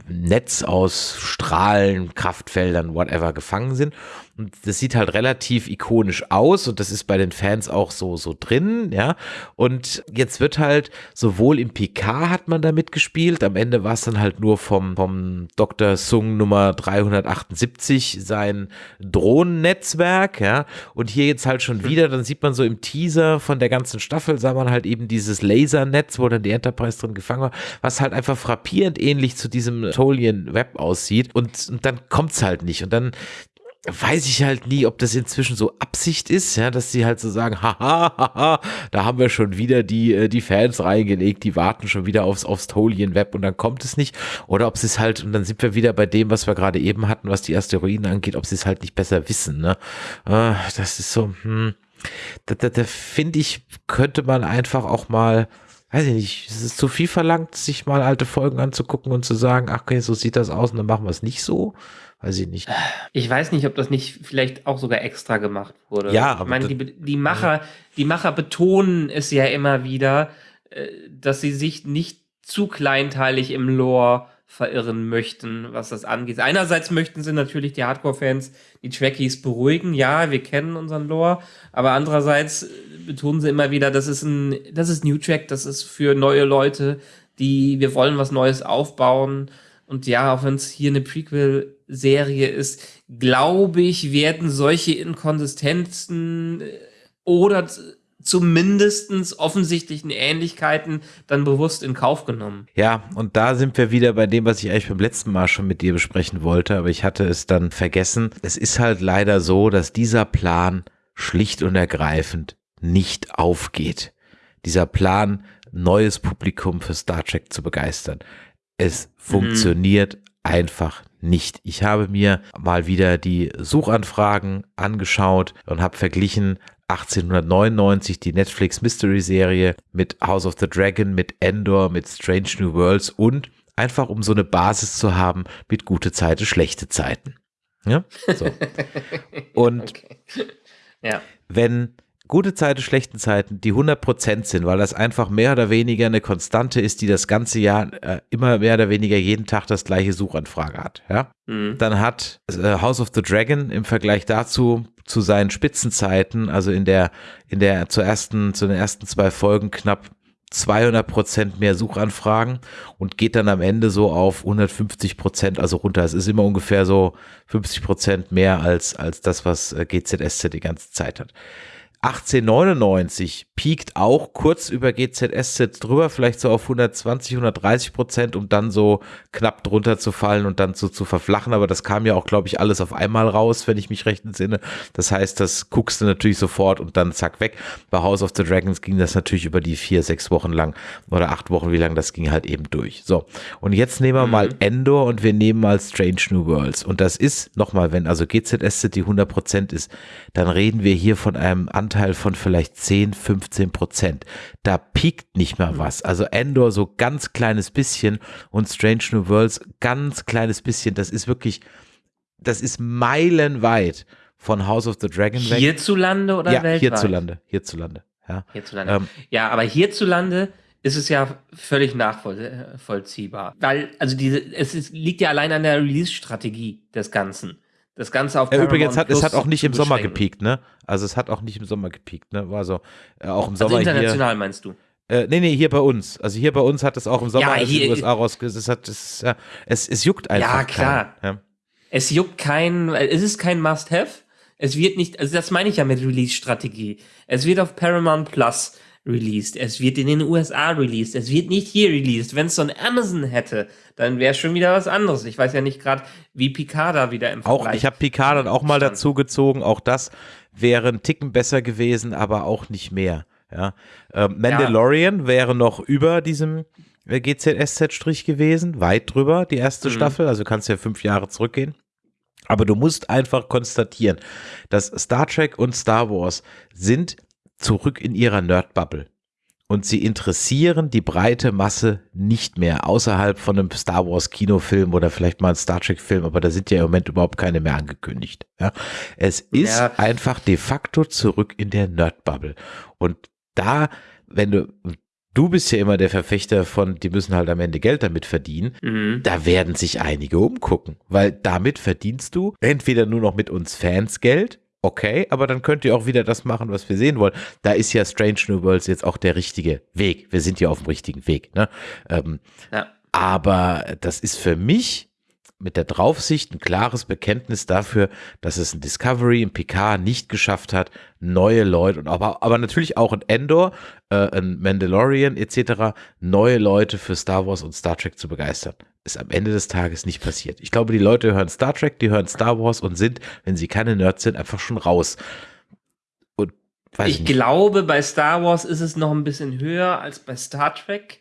Netz aus Strahlen, Kraftfeldern, whatever gefangen sind. Und das sieht halt relativ ikonisch aus und das ist bei den Fans auch so, so drin, ja. Und jetzt wird halt sowohl im PK hat man da mitgespielt, am Ende war es dann halt nur vom, vom Dr. Sung Nummer 378 sein Drohnennetzwerk, ja. Und hier jetzt halt schon wieder, dann sieht man so im Teaser von der ganzen Staffel, sah man halt eben dieses Lasernetz, wo dann die Enterprise drin gefangen war, was halt einfach frappierend ähnlich zu diesem Tolian Web aussieht. Und, und dann kommt's halt nicht. Und dann weiß ich halt nie, ob das inzwischen so Absicht ist, ja, dass sie halt so sagen, haha, haha, da haben wir schon wieder die, äh, die Fans reingelegt, die warten schon wieder aufs, aufs Tolien-Web und dann kommt es nicht. Oder ob sie es halt, und dann sind wir wieder bei dem, was wir gerade eben hatten, was die Asteroiden angeht, ob sie es halt nicht besser wissen, ne? Äh, das ist so, hm, da, da, da finde ich, könnte man einfach auch mal, weiß ich nicht, es ist zu viel verlangt, sich mal alte Folgen anzugucken und zu sagen, ach okay, so sieht das aus und dann machen wir es nicht so. Weiß ich nicht. Ich weiß nicht, ob das nicht vielleicht auch sogar extra gemacht wurde. Ja, aber ich meine, die, die Macher, die Macher betonen es ja immer wieder, äh, dass sie sich nicht zu kleinteilig im Lore verirren möchten, was das angeht. Einerseits möchten sie natürlich die Hardcore-Fans, die Trekkies beruhigen. Ja, wir kennen unseren Lore, aber andererseits betonen sie immer wieder, das ist ein, das ist New Track, das ist für neue Leute, die, wir wollen was Neues aufbauen. Und ja, auch wenn es hier eine Prequel-Serie ist, glaube ich, werden solche Inkonsistenzen äh, oder zumindestens offensichtlichen Ähnlichkeiten dann bewusst in Kauf genommen. Ja, und da sind wir wieder bei dem, was ich eigentlich beim letzten Mal schon mit dir besprechen wollte, aber ich hatte es dann vergessen. Es ist halt leider so, dass dieser Plan schlicht und ergreifend nicht aufgeht. Dieser Plan, neues Publikum für Star Trek zu begeistern. Es funktioniert mhm. einfach nicht. Ich habe mir mal wieder die Suchanfragen angeschaut und habe verglichen 1899 die Netflix Mystery Serie mit House of the Dragon, mit Endor, mit Strange New Worlds und einfach um so eine Basis zu haben mit gute Zeiten, schlechte Zeiten. Ja, so. Und okay. ja. wenn gute Zeiten, schlechten Zeiten, die 100% sind, weil das einfach mehr oder weniger eine Konstante ist, die das ganze Jahr äh, immer mehr oder weniger jeden Tag das gleiche Suchanfrage hat. Ja? Mhm. Dann hat äh, House of the Dragon im Vergleich dazu zu seinen Spitzenzeiten, also in der, in der zu ersten, zu den ersten zwei Folgen knapp 200 Prozent mehr Suchanfragen und geht dann am Ende so auf 150 Prozent, also runter. Es ist immer ungefähr so 50 Prozent mehr als, als das, was äh, GZSZ die ganze Zeit hat. 1899 piekt auch kurz über GZSZ drüber, vielleicht so auf 120, 130 Prozent, um dann so knapp drunter zu fallen und dann so zu verflachen. Aber das kam ja auch, glaube ich, alles auf einmal raus, wenn ich mich recht entsinne. Das heißt, das guckst du natürlich sofort und dann zack weg. Bei House of the Dragons ging das natürlich über die vier, sechs Wochen lang oder acht Wochen, wie lang das ging halt eben durch. So. Und jetzt nehmen wir mhm. mal Endor und wir nehmen mal Strange New Worlds. Und das ist, nochmal, wenn also GZSZ die 100 Prozent ist, dann reden wir hier von einem anderen Anteil von vielleicht 10, 15 Prozent. Da piekt nicht mehr was. Also Endor so ganz kleines bisschen und Strange New Worlds ganz kleines bisschen. Das ist wirklich, das ist meilenweit von House of the Dragon weg. Hierzulande oder ja, weltweit? hierzulande, hierzulande. Ja. Hierzulande. Ähm, ja, aber hierzulande ist es ja völlig nachvollziehbar. Weil, also diese, es ist, liegt ja allein an der Release-Strategie des Ganzen. Das Ganze auf Ja, übrigens Paramount hat es hat auch nicht im Sommer gepiekt, ne? Also es hat auch nicht im Sommer gepiekt, ne? War so äh, auch im Also Sommer hier. international meinst du? Äh, nee, nee, hier bei uns. Also hier bei uns hat es auch im Sommer Ja, alles in hier- den USA rausgesetzt. Es, hat, es, ja, es, es juckt einfach. Ja, klar. keinen, Es juckt kein, es ist kein Must-Have. Es wird nicht, also das meine ich ja mit Release-Strategie. Es wird auf Paramount Plus released. Es wird in den USA released. Es wird nicht hier released. Wenn es so ein Amazon hätte, dann wäre schon wieder was anderes. Ich weiß ja nicht gerade, wie Picard da wieder im Auch, Vergleich ich habe Picard dann auch mal stand. dazu gezogen. Auch das wäre ein Ticken besser gewesen, aber auch nicht mehr. Ja. Ähm, Mandalorian wäre noch über diesem äh, GZSZ-Strich gewesen, weit drüber, die erste Mhm. Staffel. Also kannst ja fünf Jahre zurückgehen. Aber du musst einfach konstatieren, dass Star Trek und Star Wars sind zurück in ihrer Nerd-Bubble. Und sie interessieren die breite Masse nicht mehr, außerhalb von einem Star Wars Kinofilm oder vielleicht mal ein Star Trek Film, aber da sind ja im Moment überhaupt keine mehr angekündigt. Ja. Es ist Ja. einfach de facto zurück in der Nerd-Bubble. Und da, wenn du, du bist ja immer der Verfechter von, die müssen halt am Ende Geld damit verdienen, Mhm. da werden sich einige umgucken, weil damit verdienst du entweder nur noch mit uns Fans Geld, okay, aber dann könnt ihr auch wieder das machen, was wir sehen wollen. Da ist ja Strange New Worlds jetzt auch der richtige Weg. Wir sind ja auf dem richtigen Weg. Ne? Ähm, Ja. aber das ist für mich mit der Draufsicht ein klares Bekenntnis dafür, dass es ein Discovery, ein Picard nicht geschafft hat, neue Leute und aber, aber natürlich auch ein Endor, äh, ein Mandalorian etc., neue Leute für Star Wars und Star Trek zu begeistern. Ist am Ende des Tages nicht passiert. Ich glaube, die Leute hören Star Trek, die hören Star Wars und sind, wenn sie keine Nerds sind, einfach schon raus. Und Ich nicht. glaube, bei Star Wars ist es noch ein bisschen höher als bei Star Trek,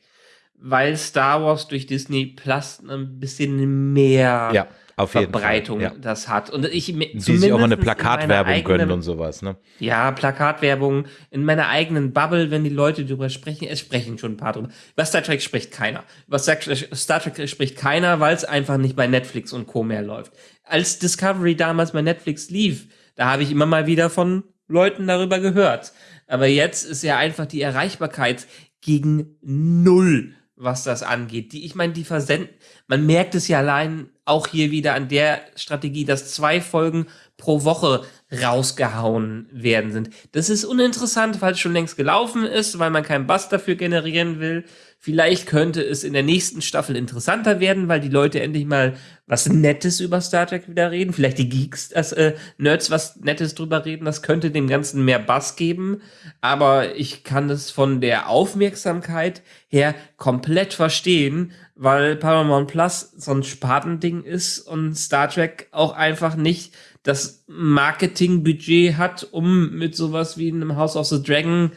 weil Star Wars durch Disney Plus ein bisschen mehr Ja, Verbreitung Fall. Ja. das hat. Und ich Die sich auch mal eine Plakatwerbung gönnen eigenen- und sowas, ne? Ja, Plakatwerbung in meiner eigenen Bubble, wenn die Leute darüber sprechen, es sprechen schon ein paar drüber. Über Star Trek spricht keiner. Über Star Trek spricht keiner, weil es einfach nicht bei Netflix und Co. mehr läuft. Als Discovery damals bei Netflix lief, da habe ich immer mal wieder von Leuten darüber gehört. Aber jetzt ist ja einfach die Erreichbarkeit gegen null, was das angeht. Die, ich meine, die versenden, man merkt es ja allein auch hier wieder an der Strategie, dass zwei Folgen pro Woche rausgehauen werden sind. Das ist uninteressant, weil es schon längst gelaufen ist, weil man keinen Bass dafür generieren will. Vielleicht könnte es in der nächsten Staffel interessanter werden, weil die Leute endlich mal was Nettes über Star Trek wieder reden. Vielleicht die Geeks, das, äh, Nerds was Nettes drüber reden. Das könnte dem Ganzen mehr Bass geben. Aber ich kann das von der Aufmerksamkeit her komplett verstehen, weil Paramount Plus so ein Spartending ist und Star Trek auch einfach nicht das Marketingbudget hat, um mit sowas wie einem House of the Dragon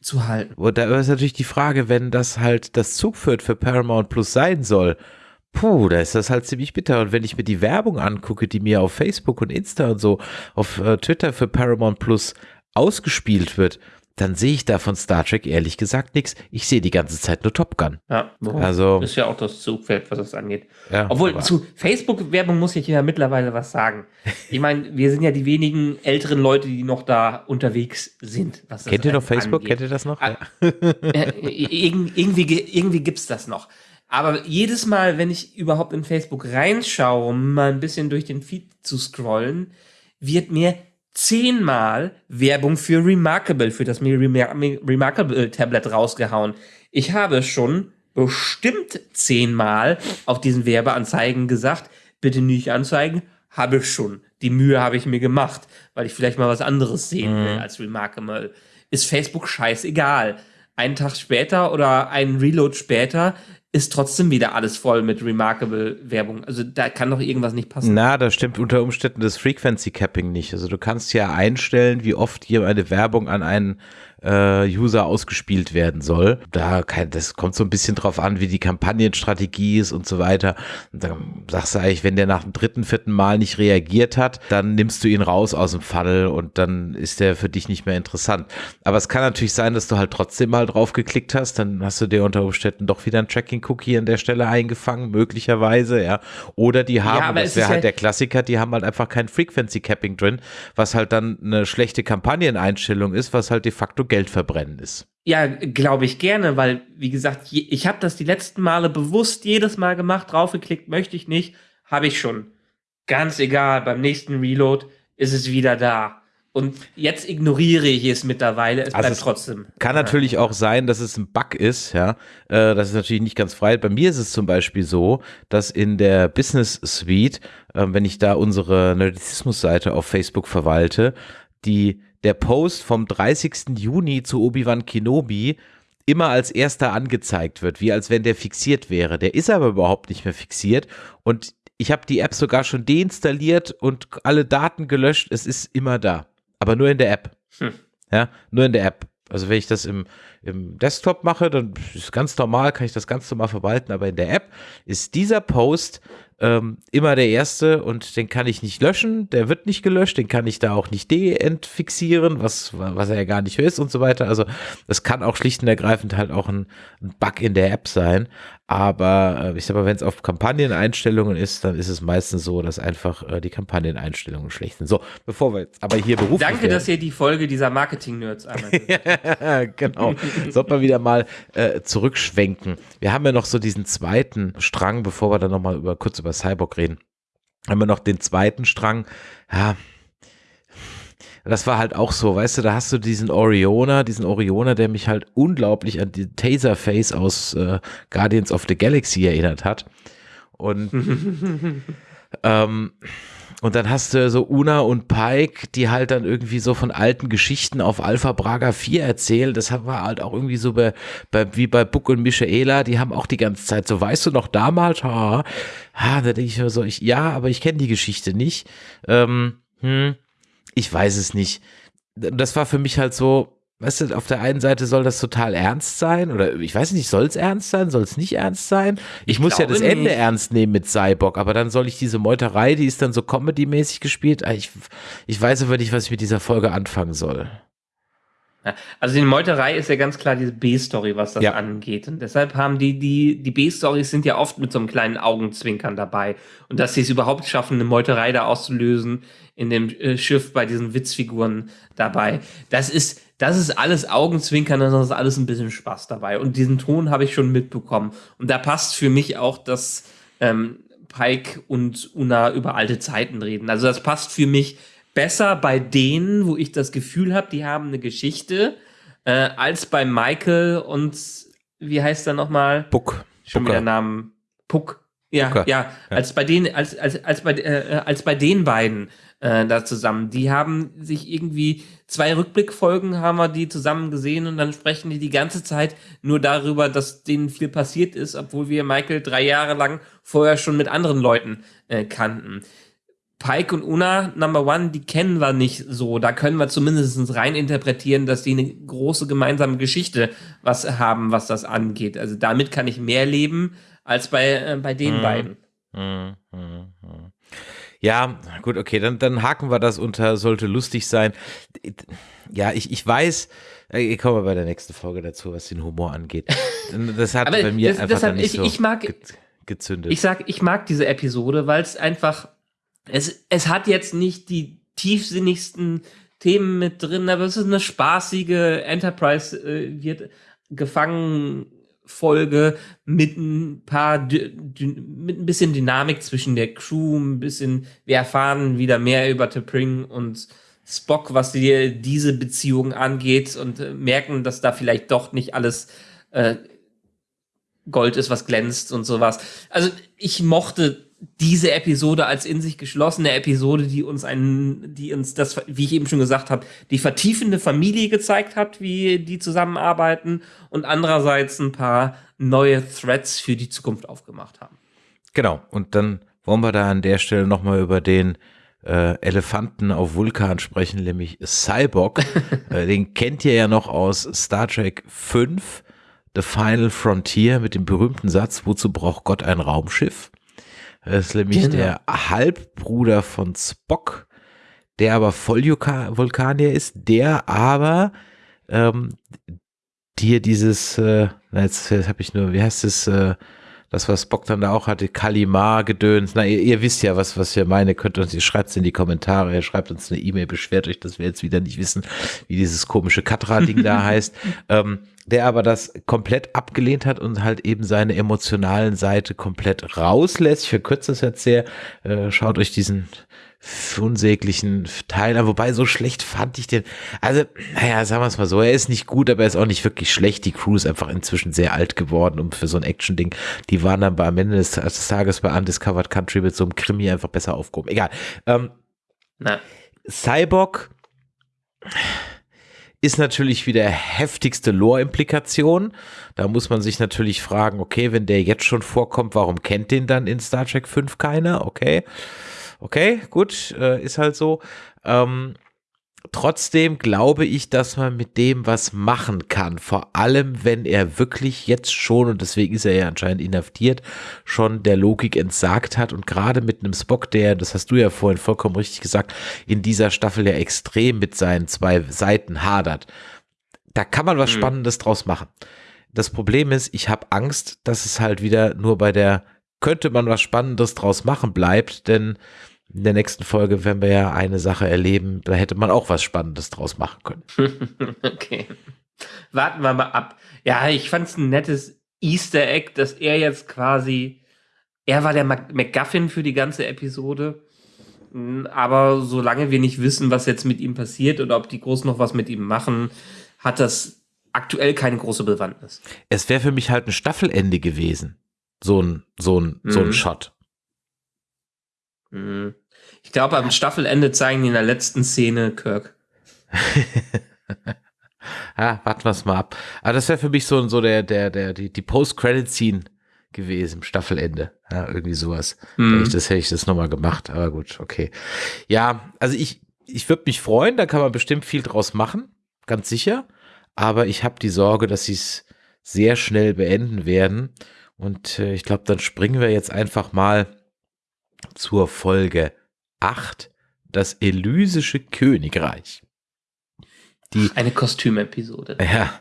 mitzuhalten. Und da ist natürlich die Frage, wenn das halt das Zugpferd für Paramount Plus sein soll, puh, da ist das halt ziemlich bitter. Und wenn ich mir die Werbung angucke, die mir auf Facebook und Insta und so, auf äh, Twitter für Paramount Plus ausgespielt wird, dann sehe ich da von Star Trek ehrlich gesagt nichts. Ich sehe die ganze Zeit nur Top Gun. Ja, Also- ist ja auch das Zugfeld, was das angeht. Ja, Obwohl, zu Facebook-Werbung muss ich ja mittlerweile was sagen. Ich meine, wir sind ja die wenigen älteren Leute, die noch da unterwegs sind. Kennt ihr noch Facebook? angeht. Kennt ihr das noch? Ah, Äh, irg- irgendwie, ge- irgendwie gibt's das noch. Aber jedes Mal, wenn ich überhaupt in Facebook reinschaue, um mal ein bisschen durch den Feed zu scrollen, wird mir zehnmal Werbung für Remarkable, für das Remar Remarkable Tablet rausgehauen. Ich habe schon bestimmt zehnmal auf diesen Werbeanzeigen gesagt, bitte nicht anzeigen, habe ich schon. Die Mühe habe ich mir gemacht, weil ich vielleicht mal was anderes sehen will als Remarkable. Ist Facebook scheißegal. Einen Tag später oder einen Reload später ist trotzdem wieder alles voll mit Remarkable-Werbung. Also da kann doch irgendwas nicht passen. Na, da stimmt unter Umständen das Frequency Capping nicht. Also du kannst ja einstellen, wie oft hier eine Werbung an einen äh, User ausgespielt werden soll. Da kann, das kommt so ein bisschen drauf an, wie die Kampagnenstrategie ist und so weiter. Und dann sagst du eigentlich, wenn der nach dem dritten, vierten Mal nicht reagiert hat, dann nimmst du ihn raus aus dem Funnel und dann ist der für dich nicht mehr interessant. Aber es kann natürlich sein, dass du halt trotzdem mal drauf geklickt hast, dann hast du dir unter Umständen doch wieder ein Tracking-Cookie an der Stelle eingefangen, möglicherweise, ja. Oder die haben, ja, das wäre halt, halt der Klassiker, die haben halt einfach kein Frequency Capping drin, was halt dann eine schlechte Kampagneneinstellung ist, was halt de facto Geld verbrennen ist. Ja, glaube ich gerne, weil, wie gesagt, ich habe das die letzten Male bewusst jedes Mal gemacht, draufgeklickt, möchte ich nicht, habe ich schon. Ganz egal, beim nächsten Reload ist es wieder da. Und jetzt ignoriere ich es mittlerweile, es also bleibt es trotzdem. Kann natürlich auch sein, dass es ein Bug ist, ja. Äh, das ist natürlich nicht ganz frei. Bei mir ist es zum Beispiel so, dass in der Business Suite, äh, wenn ich da unsere Nerdizismus-Seite auf Facebook verwalte, die der Post vom 30. Juni zu Obi-Wan Kenobi immer als erster angezeigt wird, wie als wenn der fixiert wäre. Der ist aber überhaupt nicht mehr fixiert und ich habe die App sogar schon deinstalliert und alle Daten gelöscht. Es ist immer da, aber nur in der App. Hm. Ja, nur in der App. Also wenn ich das im, im Desktop mache, dann ist es ganz normal, kann ich das ganz normal verwalten, aber in der App ist dieser Post ähm, immer der erste und den kann ich nicht löschen, der wird nicht gelöscht, den kann ich da auch nicht deentfixieren, was, was er ja gar nicht ist und so weiter. Also das kann auch schlicht und ergreifend halt auch ein, ein Bug in der App sein. Aber äh, ich sag mal, wenn es auf Kampagneneinstellungen ist, dann ist es meistens so, dass einfach äh, die Kampagneneinstellungen schlecht sind. So, bevor wir jetzt aber hier beruflich Danke, werden. dass ihr die Folge dieser Marketing-Nerds einmal Genau. Sollte man wieder mal äh, zurückschwenken. Wir haben ja noch so diesen zweiten Strang, bevor wir dann nochmal über, kurz über Cyborg reden. Haben wir noch den zweiten Strang. Ja, das war halt auch so, weißt du, da hast du diesen Oriona, diesen Oriona, der mich halt unglaublich an die Taserface aus äh, Guardians of the Galaxy erinnert hat. Und ähm, und dann hast du so Una und Pike, die halt dann irgendwie so von alten Geschichten auf Alpha Braga 4 erzählen. Das war halt auch irgendwie so bei, bei wie bei Buck und Michaela, die haben auch die ganze Zeit so, weißt du noch damals? Ha, ha da denke ich mir so, ich, ja, aber ich kenne die Geschichte nicht. Ähm, hm, ich weiß es nicht. Das war für mich halt so, weißt du, auf der einen Seite soll das total ernst sein oder ich weiß nicht, soll es ernst sein, soll es nicht ernst sein? Ich, ich muss ja das Ende nicht. ernst nehmen mit Cyborg, aber dann soll ich diese Meuterei, die ist dann so comedy-mäßig gespielt. Ah, ich, ich weiß aber nicht, was ich mit dieser Folge anfangen soll. Also die Meuterei ist ja ganz klar diese B-Story, was das ja. angeht. Und deshalb haben die, die, die B-Stories sind ja oft mit so einem kleinen Augenzwinkern dabei. Und dass sie es überhaupt schaffen, eine Meuterei da auszulösen in dem äh, Schiff bei diesen Witzfiguren dabei. Das ist, das ist alles Augenzwinkern, das ist alles ein bisschen Spaß dabei. Und diesen Ton habe ich schon mitbekommen. Und da passt für mich auch, dass ähm, Pike und Una über alte Zeiten reden. Also das passt für mich besser bei denen, wo ich das Gefühl habe, die haben eine Geschichte, äh, als bei Michael und wie heißt er nochmal? Puck. Schon Pucker. wieder Namen. Puck. Ja, ja, ja, als bei denen, als, als, als bei, äh, als bei den beiden äh, da zusammen. Die haben sich irgendwie zwei Rückblickfolgen haben wir die zusammen gesehen und dann sprechen die die ganze Zeit nur darüber, dass denen viel passiert ist, obwohl wir Michael drei Jahre lang vorher schon mit anderen Leuten äh, kannten. Pike und Una, Number One, die kennen wir nicht so. Da können wir zumindest rein interpretieren, dass die eine große gemeinsame Geschichte was haben, was das angeht. Also damit kann ich mehr leben als bei, äh, bei den hm. beiden. Hm, hm, hm. Ja, gut, okay, dann, dann haken wir das unter, sollte lustig sein. Ja, ich, ich weiß, äh, ich komme bei der nächsten Folge dazu, was den Humor angeht. Das hat bei mir das, einfach nicht ich, so ich mag, gezündet. Ich sag, ich mag diese Episode, weil es einfach es, es hat jetzt nicht die tiefsinnigsten Themen mit drin, aber es ist eine spaßige Enterprise äh, wird gefangen Folge mit ein paar mit ein bisschen Dynamik zwischen der Crew, ein bisschen wir erfahren wieder mehr über T'Pring und Spock, was die, diese Beziehung angeht und äh, merken, dass da vielleicht doch nicht alles äh, Gold ist, was glänzt und sowas. Also ich mochte diese Episode als in sich geschlossene Episode, die uns einen, die uns das, wie ich eben schon gesagt habe, die vertiefende Familie gezeigt hat, wie die zusammenarbeiten und andererseits ein paar neue Threads für die Zukunft aufgemacht haben. Genau. Und dann wollen wir da an der Stelle nochmal über den äh, Elefanten auf Vulkan sprechen, nämlich Cyborg. äh, den kennt ihr ja noch aus Star Trek 5, The Final Frontier, mit dem berühmten Satz, wozu braucht Gott ein Raumschiff? Das ist nämlich genau. der Halbbruder von Spock, der aber Vollvulkanier ist, der aber ähm, dir dieses, äh, jetzt, jetzt habe ich nur, wie heißt es, äh, das, was Spock dann da auch hatte, Kalimar gedöns. Na, ihr, ihr, wisst ja, was, was ihr meine, könnt uns, ihr schreibt es in die Kommentare, ihr schreibt uns eine E-Mail, beschwert euch, dass wir jetzt wieder nicht wissen, wie dieses komische Katra-Ding da heißt. Ähm, der aber das komplett abgelehnt hat und halt eben seine emotionalen Seite komplett rauslässt. Ich verkürze das jetzt sehr. Äh, schaut euch diesen unsäglichen Teil wobei so schlecht fand ich den. Also, naja, sagen wir es mal so, er ist nicht gut, aber er ist auch nicht wirklich schlecht. Die Crew ist einfach inzwischen sehr alt geworden um für so ein Action-Ding. Die waren dann bei, am Ende des, des, Tages bei Undiscovered Country mit so einem Krimi einfach besser aufgehoben. Egal. Ähm, Na. Cyborg ist natürlich wieder heftigste Lore-Implikation. Da muss man sich natürlich fragen, okay, wenn der jetzt schon vorkommt, warum kennt den dann in Star Trek 5 keiner? Okay. Okay, gut, äh, ist halt so. Ähm, trotzdem glaube ich, dass man mit dem was machen kann. Vor allem, wenn er wirklich jetzt schon, und deswegen ist er ja anscheinend inhaftiert, schon der Logik entsagt hat. Und gerade mit einem Spock, der, das hast du ja vorhin vollkommen richtig gesagt, in dieser Staffel ja extrem mit seinen zwei Seiten hadert. Da kann man was mhm. Spannendes draus machen. Das Problem ist, ich habe Angst, dass es halt wieder nur bei der könnte man was Spannendes draus machen bleibt, denn in der nächsten Folge werden wir ja eine Sache erleben, da hätte man auch was Spannendes draus machen können. okay. Warten wir mal ab. Ja, ich fand es ein nettes Easter Egg, dass er jetzt quasi, er war der MacGuffin für die ganze Episode. Aber solange wir nicht wissen, was jetzt mit ihm passiert oder ob die groß noch was mit ihm machen, hat das aktuell keine große Bewandtnis. Es wäre für mich halt ein Staffelende gewesen. So ein, so ein, mhm. so ein mhm. Shot. Mhm. Ich glaube, am Staffelende zeigen die in der letzten Szene Kirk. ja, warten wir es mal ab. Aber das wäre für mich so, so der, der, der, die, die Post-Credit-Scene gewesen, Staffelende. Ja, irgendwie sowas. Hätte ich das hätte ich das nochmal gemacht. Aber gut, okay. Ja, also ich, ich würde mich freuen, da kann man bestimmt viel draus machen. Ganz sicher. Aber ich habe die Sorge, dass sie es sehr schnell beenden werden. Und äh, ich glaube, dann springen wir jetzt einfach mal zur Folge 8, das Elysische Königreich. Die, Eine Kostümepisode. Ja,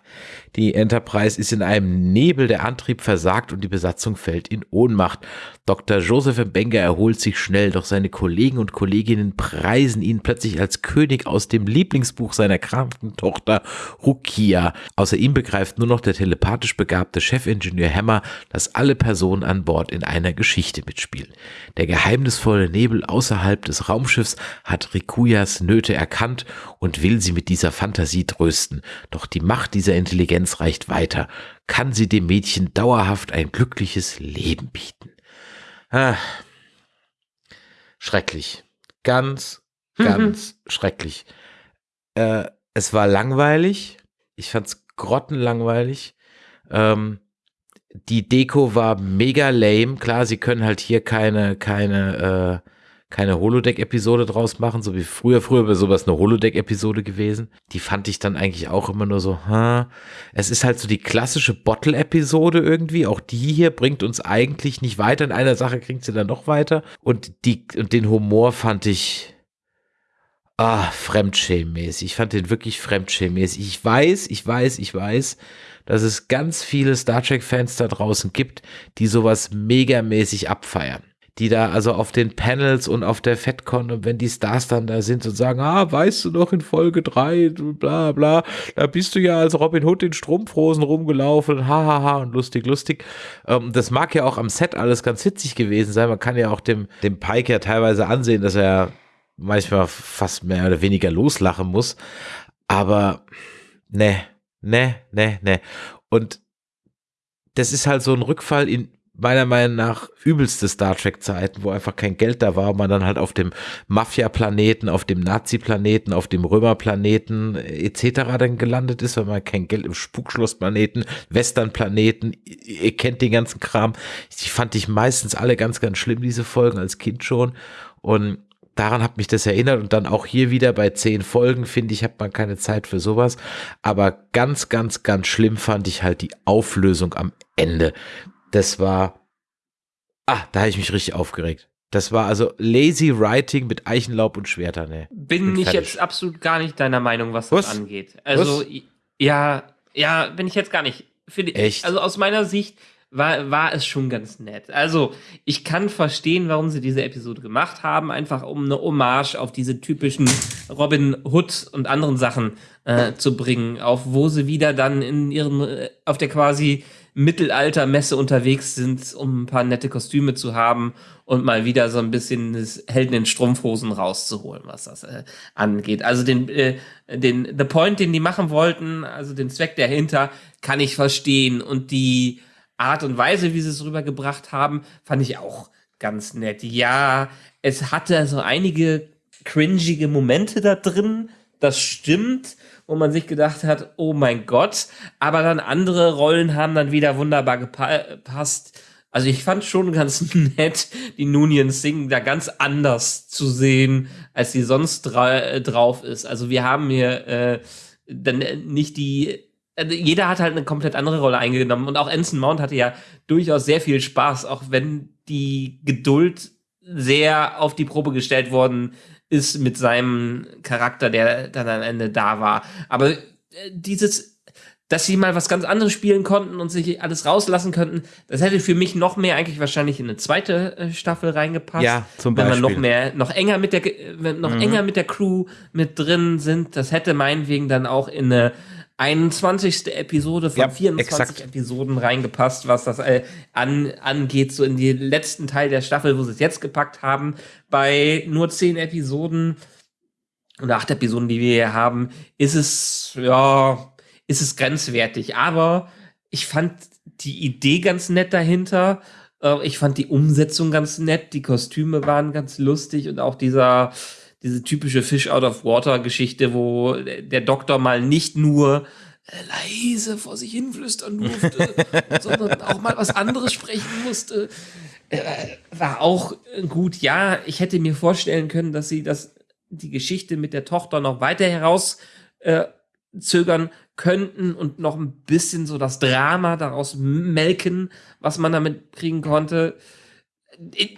die Enterprise ist in einem Nebel, der Antrieb versagt und die Besatzung fällt in Ohnmacht. Dr. Joseph Mbenga erholt sich schnell, doch seine Kollegen und Kolleginnen preisen ihn plötzlich als König aus dem Lieblingsbuch seiner kranken Tochter Rukia. Außer ihm begreift nur noch der telepathisch begabte Chefingenieur Hammer, dass alle Personen an Bord in einer Geschichte mitspielen. Der geheimnisvolle Nebel außerhalb des Raumschiffs hat Rikuyas Nöte erkannt und will sie mit dieser Fantasie trösten. Doch die Macht dieser Intelligenz reicht weiter. Kann sie dem Mädchen dauerhaft ein glückliches Leben bieten? Ah, schrecklich. Ganz, ganz mhm. schrecklich. Äh, es war langweilig. Ich fand's grottenlangweilig. Ähm, die Deko war mega lame. Klar, sie können halt hier keine, keine, äh, keine Holodeck-Episode draus machen, so wie früher. Früher wäre sowas eine Holodeck-Episode gewesen. Die fand ich dann eigentlich auch immer nur so, hm. Es ist halt so die klassische Bottle-Episode irgendwie. Auch die hier bringt uns eigentlich nicht weiter. In einer Sache kriegt sie dann noch weiter. Und die, und den Humor fand ich, ah, fremdschämmäßig. Ich fand den wirklich fremdschämmäßig. Ich weiß, ich weiß, ich weiß, dass es ganz viele Star Trek-Fans da draußen gibt, die sowas megamäßig abfeiern die da also auf den Panels und auf der FedCon und wenn die Stars dann da sind und sagen, ah, weißt du noch in Folge 3, bla bla, da bist du ja als Robin Hood in Strumpfhosen rumgelaufen, hahaha ha, ha, und lustig, lustig. Ähm, das mag ja auch am Set alles ganz witzig gewesen sein. Man kann ja auch dem, dem Pike ja teilweise ansehen, dass er manchmal fast mehr oder weniger loslachen muss. Aber ne, ne, ne, ne. Und das ist halt so ein Rückfall in meiner Meinung nach übelste Star Trek Zeiten, wo einfach kein Geld da war, man dann halt auf dem Mafia-Planeten, auf dem Nazi-Planeten, auf dem Römer-Planeten etc. dann gelandet ist, weil man kein Geld im Spukschloss-Planeten, Western-Planeten, ihr kennt den ganzen Kram. Die fand ich meistens alle ganz, ganz schlimm, diese Folgen als Kind schon. Und daran hat mich das erinnert und dann auch hier wieder bei zehn Folgen, finde ich, hat man keine Zeit für sowas. Aber ganz, ganz, ganz schlimm fand ich halt die Auflösung am Ende. Das war, ah, da habe ich mich richtig aufgeregt. Das war also lazy writing mit Eichenlaub und Schwertern. Ne? Bin ich jetzt absolut gar nicht deiner Meinung, was, was? das angeht. Also, was? ja, ja, bin ich jetzt gar nicht. Echt? Also aus meiner Sicht war, war es schon ganz nett. Also, ich kann verstehen, warum sie diese Episode gemacht haben, einfach um eine Hommage auf diese typischen Robin Hood und anderen Sachen äh, zu bringen, auf wo sie wieder dann in ihren, äh, auf der quasi Mittelaltermesse unterwegs sind, um ein paar nette Kostüme zu haben und mal wieder so ein bisschen das Helden in Strumpfhosen rauszuholen, was das äh, angeht. Also den, äh, den, the point, den die machen wollten, also den Zweck dahinter, kann ich verstehen und die Art und Weise, wie sie es rübergebracht haben, fand ich auch ganz nett. Ja, es hatte so einige cringige Momente da drin, das stimmt, wo man sich gedacht hat, oh mein Gott, aber dann andere Rollen haben dann wieder wunderbar gepasst. Also ich fand schon ganz nett, die Nunien Singh da ganz anders zu sehen, als sie sonst dra drauf ist. Also wir haben hier äh, dann nicht die also jeder hat halt eine komplett andere Rolle eingenommen und auch Ensign Mount hatte ja durchaus sehr viel Spaß, auch wenn die Geduld sehr auf die Probe gestellt worden ist mit seinem Charakter, der dann am Ende da war. Aber äh, dieses, dass sie mal was ganz anderes spielen konnten und sich alles rauslassen könnten, das hätte für mich noch mehr eigentlich wahrscheinlich in eine zweite äh, Staffel reingepasst. Ja, zum Beispiel. Wenn man noch mehr, noch enger mit der, wenn noch mhm. enger mit der Crew mit drin sind, das hätte meinetwegen dann auch in eine 21. Episode von ja, 24 exakt. Episoden reingepasst, was das äh, an, angeht, so in den letzten Teil der Staffel, wo sie es jetzt gepackt haben. Bei nur 10 Episoden oder 8 Episoden, die wir hier haben, ist es, ja, ist es grenzwertig. Aber ich fand die Idee ganz nett dahinter. Äh, ich fand die Umsetzung ganz nett. Die Kostüme waren ganz lustig und auch dieser, diese typische Fish out of Water Geschichte, wo der Doktor mal nicht nur äh, leise vor sich hinflüstern durfte, sondern auch mal was anderes sprechen musste. Äh, war auch gut. Ja, ich hätte mir vorstellen können, dass sie das, die Geschichte mit der Tochter noch weiter herauszögern äh, könnten und noch ein bisschen so das Drama daraus melken, was man damit kriegen konnte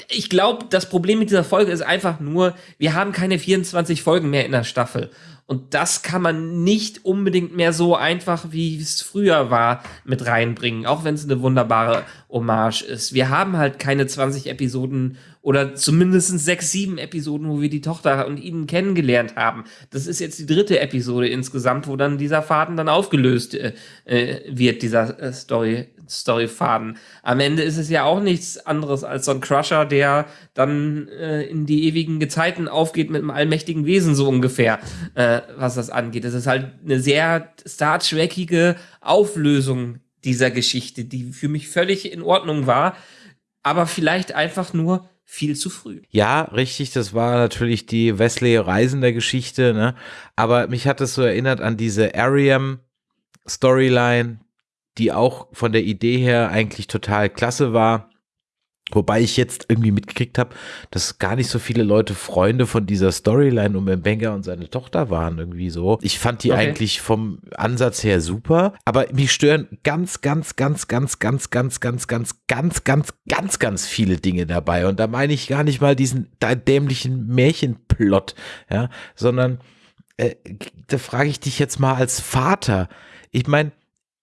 ich glaube, das Problem mit dieser Folge ist einfach nur, wir haben keine 24 Folgen mehr in der Staffel. Und das kann man nicht unbedingt mehr so einfach, wie es früher war, mit reinbringen, auch wenn es eine wunderbare Hommage ist. Wir haben halt keine 20 Episoden oder zumindest sechs, sieben Episoden, wo wir die Tochter und ihn kennengelernt haben. Das ist jetzt die dritte Episode insgesamt, wo dann dieser Faden dann aufgelöst äh, äh wird, dieser äh, Story, Storyfaden. Am Ende ist es ja auch nichts anderes als so ein Crusher, der dann äh, in die ewigen Gezeiten aufgeht mit einem allmächtigen Wesen, so ungefähr, äh, was das angeht. Es ist halt eine sehr Star Trekige Auflösung dieser Geschichte, die für mich völlig in Ordnung war, aber vielleicht einfach nur viel zu früh. Ja, richtig, das war natürlich die Wesley Reisender Geschichte, ne? Aber mich hat es so erinnert an diese Ariam Storyline, die auch von der Idee her eigentlich total klasse war. Wobei ich jetzt irgendwie mitgekriegt habe, dass gar nicht so viele Leute Freunde von dieser Storyline um Mbenga und seine Tochter waren irgendwie so. Ich fand die okay. eigentlich vom Ansatz her super, aber mich stören ganz, ganz, ganz, ganz, ganz, ganz, ganz, ganz, ganz, ganz, ganz, ganz viele Dinge dabei. Und da meine ich gar nicht mal diesen dämlichen Märchenplot, ja, sondern äh, da frage ich dich jetzt mal als Vater. Ich meine,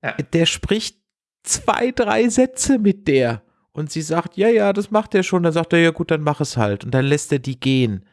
ja. Der spricht zwei, drei Sätze mit der. Und sie sagt, ja, ja, das macht er schon. Dann sagt er, ja gut, dann mach es halt. Und dann lässt er die gehen.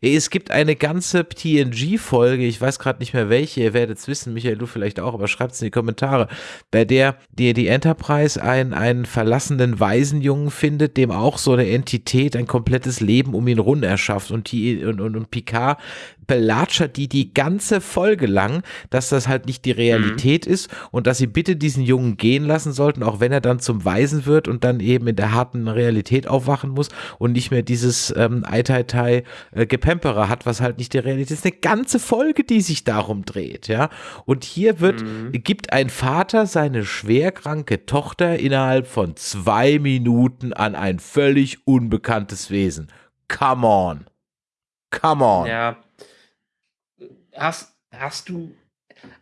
Es gibt eine ganze TNG-Folge, ich weiß gerade nicht mehr welche, ihr werdet es wissen, Michael, du vielleicht auch, aber schreibt es in die Kommentare, bei der die, die Enterprise einen, einen verlassenen Waisenjungen findet, dem auch so eine Entität ein komplettes Leben um ihn rund erschafft und, die, und, und, und Picard belatschert die die ganze Folge lang, dass das halt nicht die Realität mhm. ist und dass sie bitte diesen Jungen gehen lassen sollten, auch wenn er dann zum Weisen wird und dann eben in der harten Realität aufwachen muss und nicht mehr dieses ähm, Eitai äh, Gepemperer hat, was halt nicht die Realität ist. Eine ganze Folge, die sich darum dreht, ja. Und hier wird, mhm. gibt ein Vater seine schwerkranke Tochter innerhalb von zwei Minuten an ein völlig unbekanntes Wesen. Come on. Come on. Ja. Hast, hast du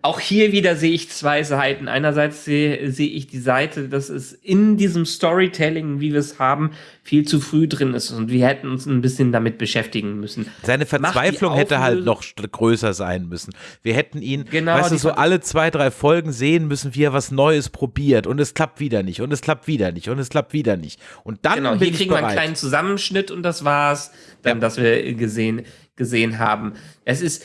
auch hier wieder sehe ich zwei Seiten. Einerseits sehe, sehe ich die Seite, dass es in diesem Storytelling, wie wir es haben, viel zu früh drin ist und wir hätten uns ein bisschen damit beschäftigen müssen. Seine Verzweiflung hätte halt noch größer sein müssen. Wir hätten ihn, Genau, weißt du, so alle zwei, drei Folgen sehen müssen, wie er was Neues probiert und es klappt wieder nicht und es klappt wieder nicht und es klappt wieder nicht. Und dann Genau, bin hier kriegen wir einen kleinen Zusammenschnitt und das war's, dann, Ja. das wir gesehen, gesehen haben. Es ist,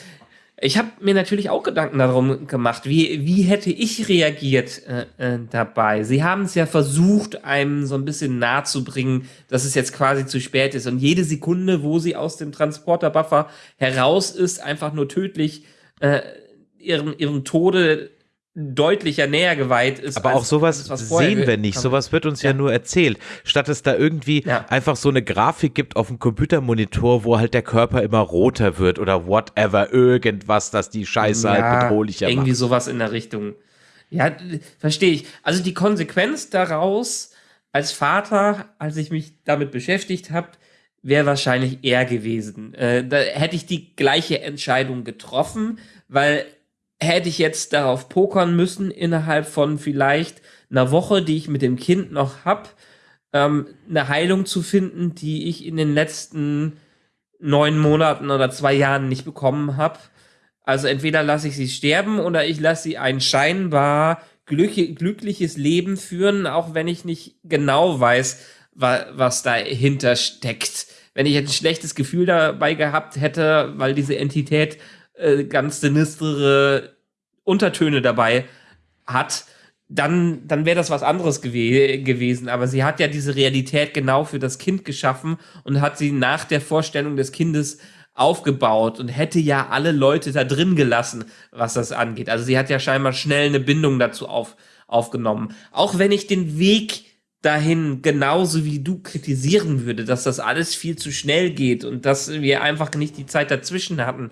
ich habe mir natürlich auch Gedanken darum gemacht, wie, wie hätte ich reagiert äh, äh, dabei. Sie haben es ja versucht, einem so ein bisschen nahe zu bringen, dass es jetzt quasi zu spät ist. Und jede Sekunde, wo sie aus dem Transporterbuffer heraus ist, einfach nur tödlich äh, ihrem, ihrem Tode deutlicher näher geweiht ist. Aber auch sowas vorher sehen wir nicht. Sowas wird uns ja. Ja. nur erzählt. Statt es da irgendwie Ja. einfach so eine Grafik gibt auf dem Computermonitor, wo halt der Körper immer roter wird oder whatever, irgendwas, das die Scheiße halt bedrohlicher irgendwie macht. sowas in der Richtung. Ja, verstehe ich. Also die Konsequenz daraus als Vater, als ich mich damit beschäftigt habe, wäre wahrscheinlich er gewesen. Äh, da hätte ich die gleiche Entscheidung getroffen, weil hätte ich jetzt darauf pokern müssen, innerhalb von vielleicht einer Woche, die ich mit dem Kind noch hab, ähm, eine Heilung zu finden, die ich in den letzten neun Monaten oder zwei Jahren nicht bekommen habe. Also entweder lasse ich sie sterben oder ich lasse sie ein scheinbar glück glückliches Leben führen, auch wenn ich nicht genau weiß, wa was dahinter steckt. Wenn ich jetzt ein schlechtes Gefühl dabei gehabt hätte, weil diese Entität äh, ganz sinistere Untertöne dabei hat, dann, dann wäre das was anderes gewe gewesen. Aber sie hat ja diese Realität genau für das Kind geschaffen und hat sie nach der Vorstellung des Kindes aufgebaut und hätte ja alle Leute da drin gelassen, was das angeht. Also sie hat ja scheinbar schnell eine Bindung dazu auf, aufgenommen. Auch wenn ich den Weg dahin genauso wie du kritisieren würde, dass das alles viel zu schnell geht und dass wir einfach nicht die Zeit dazwischen hatten,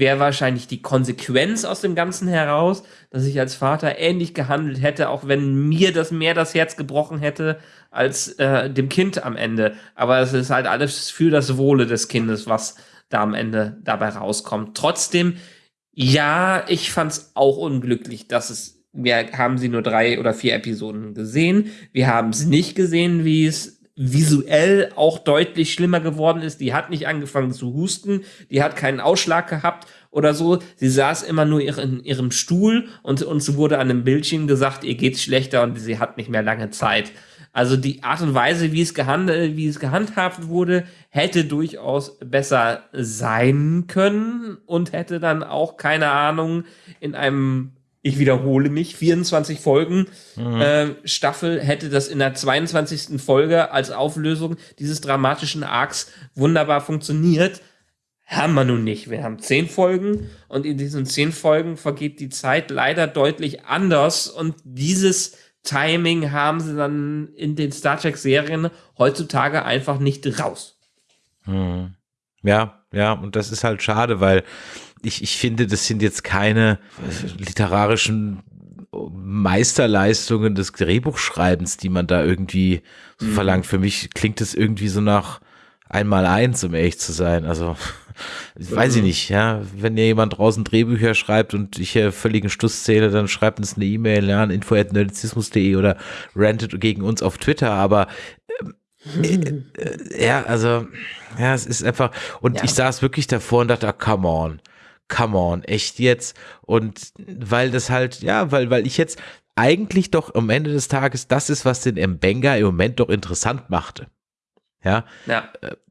wäre wahrscheinlich die Konsequenz aus dem Ganzen heraus, dass ich als Vater ähnlich gehandelt hätte, auch wenn mir das mehr das Herz gebrochen hätte als äh, dem Kind am Ende. Aber es ist halt alles für das Wohle des Kindes, was da am Ende dabei rauskommt. Trotzdem, ja, ich fand's auch unglücklich, dass es wir haben sie nur drei oder vier Episoden gesehen. Wir haben es nicht gesehen, wie es visuell auch deutlich schlimmer geworden ist. Die hat nicht angefangen zu husten, die hat keinen Ausschlag gehabt oder so. Sie saß immer nur in ihrem Stuhl und uns wurde an einem Bildschirm gesagt, ihr geht's schlechter und sie hat nicht mehr lange Zeit. Also die Art und Weise, wie es, gehandelt, wie es gehandhabt wurde, hätte durchaus besser sein können und hätte dann auch, keine Ahnung, in einem ich wiederhole mich, 24 Folgen äh, Staffel hätte das in der 22. Folge als Auflösung dieses dramatischen Arcs wunderbar funktioniert. Haben wir nun nicht. Wir haben zehn Folgen und in diesen zehn Folgen vergeht die Zeit leider deutlich anders und dieses Timing haben sie dann in den Star Trek-Serien heutzutage einfach nicht raus. Hm. Ja, ja, und das ist halt schade, weil ich, ich finde, das sind jetzt keine literarischen Meisterleistungen des Drehbuchschreibens, die man da irgendwie so Mhm. verlangt. Für mich klingt es irgendwie so nach einmal eins, um ehrlich zu sein. Also, ich weiß ich nicht, ja. Wenn dir jemand draußen Drehbücher schreibt und ich hier völligen Stuss zähle, dann schreibt uns eine E-Mail ja, an info.nerdizismus.de oder rantet gegen uns auf Twitter, aber ähm, äh, äh, ja, also, ja, es ist einfach, und Ja. ich saß wirklich davor und dachte, ah, come on, come on, echt jetzt? Und weil das halt, ja, weil, weil ich jetzt eigentlich doch am Ende des Tages das ist, was den Mbenga im Moment doch interessant machte. Ja,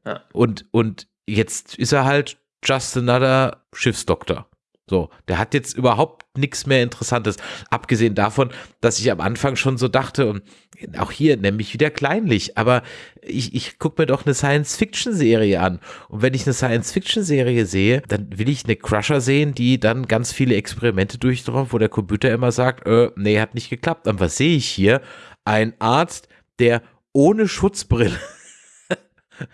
Ja, und, und jetzt ist er halt just another Schiffsdoktor. So, der hat jetzt überhaupt nichts mehr Interessantes. Abgesehen davon, dass ich am Anfang schon so dachte, und auch hier nämlich wieder kleinlich, aber ich, ich gucke mir doch eine Science-Fiction-Serie an. Und wenn ich eine Science-Fiction-Serie sehe, dann will ich eine Crusher sehen, die dann ganz viele Experimente durchführt, wo der Computer immer sagt, äh, nee, hat nicht geklappt. Und was sehe ich hier? Ein Arzt, der ohne Schutzbrille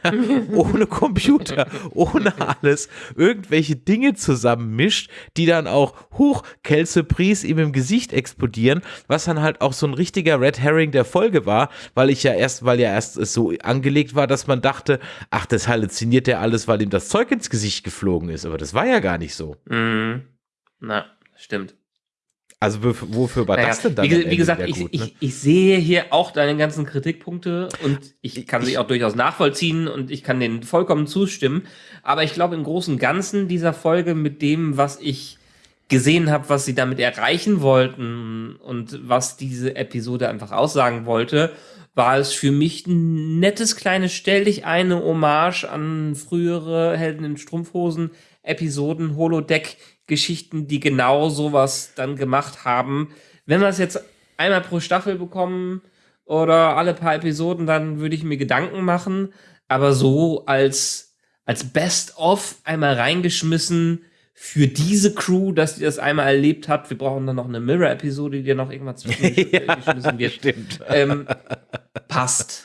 ohne Computer, ohne alles, irgendwelche Dinge zusammenmischt, die dann auch hoch Kelsurprise ihm im Gesicht explodieren, was dann halt auch so ein richtiger Red Herring der Folge war, weil ich ja erst, weil ja erst so angelegt war, dass man dachte, ach, das halluziniert er alles, weil ihm das Zeug ins Gesicht geflogen ist, aber das war ja gar nicht so. Mhm. Na, stimmt. Also wofür war Naja, das denn dann? wie, wie gesagt, ich, gut, ne? ich, ich sehe hier auch deine ganzen Kritikpunkte und ich kann sie Ich- auch durchaus nachvollziehen und ich kann denen vollkommen zustimmen. Aber ich glaube, im Großen und Ganzen dieser Folge mit dem, was ich gesehen habe, was sie damit erreichen wollten und was diese Episode einfach aussagen wollte, war es für mich ein nettes kleines Stell dich eine Hommage an frühere Helden in Strumpfhosen Episoden, Holodeck-Geschichten, die genau sowas dann gemacht haben. Wenn wir es jetzt einmal pro Staffel bekommen oder alle paar Episoden, dann würde ich mir Gedanken machen. Aber so als, als Best-of einmal reingeschmissen für diese Crew, dass die das einmal erlebt hat. Wir brauchen dann noch eine Mirror-Episode, die dir noch irgendwann zwischengeschmissen wird. Stimmt. Ähm, passt.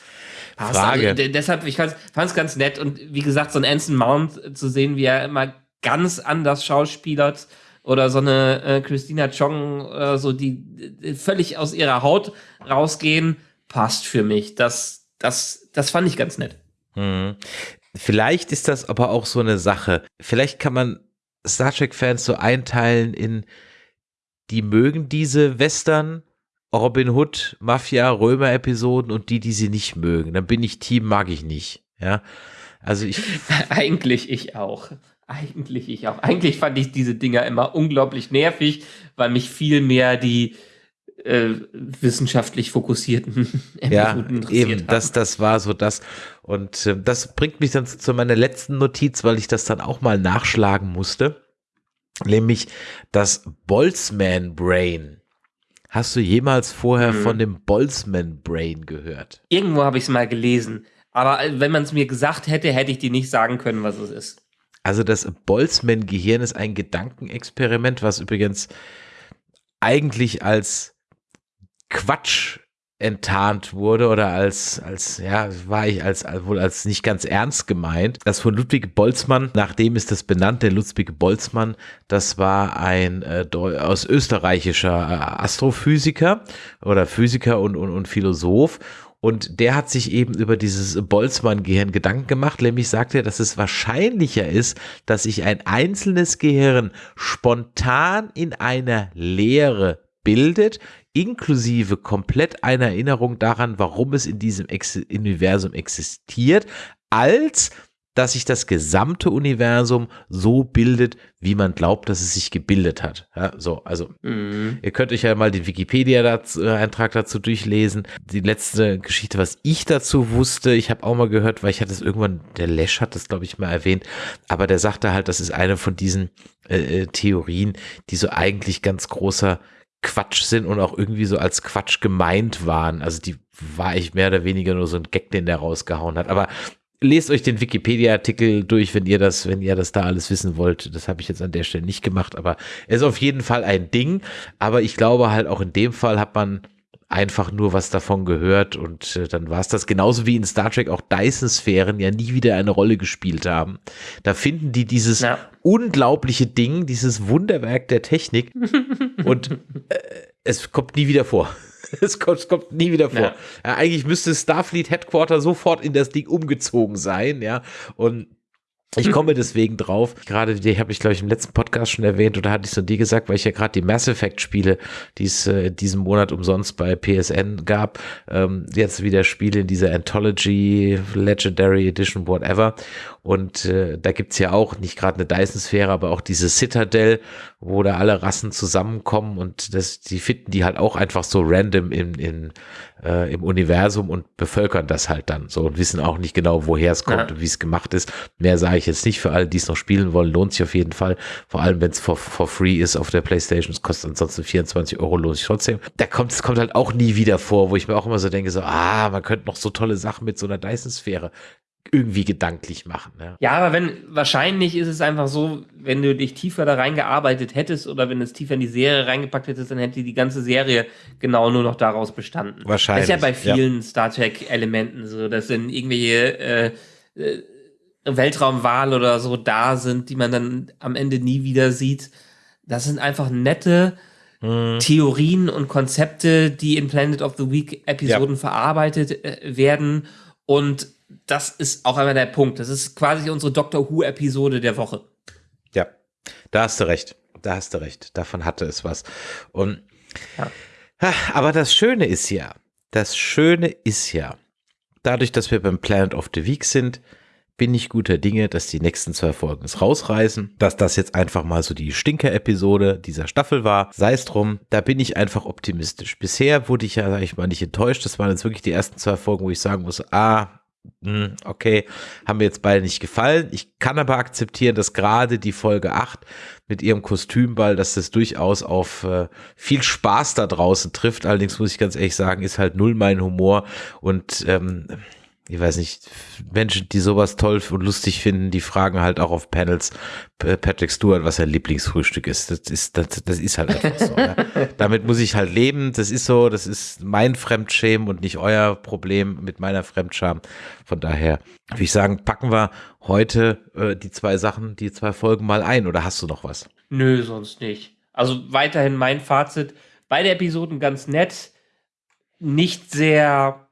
Passt. Frage. Also, de- deshalb, ich fand es ganz nett und wie gesagt, so ein Anson Mount zu sehen, wie er immer ganz anders schauspielert oder so eine äh, Christina Chong oder so, die, die völlig aus ihrer Haut rausgehen, passt für mich. Das, das, das fand ich ganz nett. Mhm. Vielleicht ist das aber auch so eine Sache. Vielleicht kann man Star Trek-Fans so einteilen in, die mögen diese Western, Robin Hood, Mafia, Römer-Episoden und die, die sie nicht mögen. Dann bin ich Team, mag ich nicht. Ja. Also ich, Eigentlich ich auch. Eigentlich ich auch. Eigentlich fand ich diese Dinger immer unglaublich nervig, weil mich viel mehr die äh, wissenschaftlich fokussierten ja, interessiert eben, haben. das, das war so das. Und äh, das bringt mich dann zu meiner letzten Notiz, weil ich das dann auch mal nachschlagen musste. Nämlich das Boltzmann Brain. Hast du jemals vorher Mhm. von dem Boltzmann Brain gehört? Irgendwo habe ich es mal gelesen. Aber äh, wenn man es mir gesagt hätte, hätte ich dir nicht sagen können, was es ist. Also das Boltzmann-Gehirn ist ein Gedankenexperiment, was übrigens eigentlich als Quatsch enttarnt wurde oder als, als, ja, war ich als, als, wohl als nicht ganz ernst gemeint. Das von Ludwig Boltzmann, nach dem ist das benannt, der Ludwig Boltzmann, das war ein äh, aus österreichischer äh, Astrophysiker oder Physiker und, und, und Philosoph. Und der hat sich eben über dieses Boltzmann-Gehirn Gedanken gemacht, nämlich sagt er, dass es wahrscheinlicher ist, dass sich ein einzelnes Gehirn spontan in einer Leere bildet, inklusive komplett einer Erinnerung daran, warum es in diesem Ex Universum existiert, als dass sich das gesamte Universum so bildet, wie man glaubt, dass es sich gebildet hat. Ja, so, also Mhm. Ihr könnt euch ja mal den Wikipedia-Eintrag dazu durchlesen. Die letzte Geschichte, was ich dazu wusste, ich habe auch mal gehört, weil ich hatte es irgendwann, der Lesch hat das, glaube ich, mal erwähnt, aber der sagte halt, das ist eine von diesen äh, äh, Theorien, die so eigentlich ganz großer Quatsch sind und auch irgendwie so als Quatsch gemeint waren. Also die war ich mehr oder weniger nur so ein Gag, den der rausgehauen hat. Aber lest euch den Wikipedia-Artikel durch, wenn ihr das, wenn ihr das da alles wissen wollt. Das habe ich jetzt an der Stelle nicht gemacht, aber es ist auf jeden Fall ein Ding. Aber ich glaube halt auch in dem Fall hat man einfach nur was davon gehört und äh, dann war es das. Genauso wie in Star Trek auch Dyson-Sphären ja nie wieder eine Rolle gespielt haben. Da finden die dieses Ja. unglaubliche Ding, dieses Wunderwerk der Technik und äh, es kommt nie wieder vor. Es kommt, kommt nie wieder vor. Ja. Ja, eigentlich müsste Starfleet Headquarter sofort in das Ding umgezogen sein, ja. Und ich komme deswegen drauf. Gerade die habe ich, glaube ich, im letzten Podcast schon erwähnt oder hatte ich so dir gesagt, weil ich ja gerade die Mass Effect Spiele, die es äh, diesen Monat umsonst bei PSN gab, ähm, jetzt wieder Spiele in dieser Anthology, Legendary Edition, whatever. Und äh, da gibt's ja auch nicht gerade eine Dyson-Sphäre, aber auch diese Citadel, wo da alle Rassen zusammenkommen und das, die finden die halt auch einfach so random im, in, äh, im Universum und bevölkern das halt dann so und wissen auch nicht genau, woher es kommt Ja. und wie es gemacht ist. Mehr sage ich jetzt nicht für alle, die es noch spielen wollen, lohnt sich auf jeden Fall. Vor allem, wenn es for, for free ist auf der Playstation. Es kostet ansonsten 24 Euro, lohnt sich trotzdem. Da kommt es kommt halt auch nie wieder vor, wo ich mir auch immer so denke, so, ah, man könnte noch so tolle Sachen mit so einer Dyson-Sphäre irgendwie gedanklich machen. Ja. Ja, aber wenn, wahrscheinlich ist es einfach so, wenn du dich tiefer da reingearbeitet hättest oder wenn du es tiefer in die Serie reingepackt hättest, dann hätte die ganze Serie genau nur noch daraus bestanden. Wahrscheinlich, Das ist ja bei ja. vielen Star Trek-Elementen so. Das sind irgendwelche äh, äh, Weltraumwahl oder so da sind, die man dann am Ende nie wieder sieht. Das sind einfach nette mhm. Theorien und Konzepte, die in Planet of the Week Episoden ja. verarbeitet äh, werden. Und das ist auch einmal der Punkt. Das ist quasi unsere Doctor Who Episode der Woche. Ja, da hast du recht. Da hast du recht. Davon hatte es was. Und ja. aber das Schöne ist ja, das Schöne ist ja, dadurch, dass wir beim Planet of the Week sind, bin ich guter Dinge, dass die nächsten zwei Folgen es rausreißen, dass das jetzt einfach mal so die Stinker-Episode dieser Staffel war. Sei es drum, da bin ich einfach optimistisch. Bisher wurde ich ja, sag ich mal, nicht enttäuscht. Das waren jetzt wirklich die ersten zwei Folgen, wo ich sagen muss, ah, hm, okay, haben mir jetzt beide nicht gefallen. Ich kann aber akzeptieren, dass gerade die Folge 8 mit ihrem Kostümball, dass das durchaus auf äh, viel Spaß da draußen trifft. Allerdings muss ich ganz ehrlich sagen, ist halt null mein Humor und ähm, ich weiß nicht, Menschen, die sowas toll und lustig finden, die fragen halt auch auf Panels Patrick Stewart, was sein Lieblingsfrühstück ist. Das ist, das, das ist halt einfach so. ja. Damit muss ich halt leben. Das ist so, das ist mein Fremdschämen und nicht euer Problem mit meiner Fremdscham. Von daher würde ich sagen, packen wir heute äh, die zwei Sachen, die zwei Folgen mal ein. Oder hast du noch was? Nö, sonst nicht. Also weiterhin mein Fazit. Beide Episoden ganz nett. Nicht sehr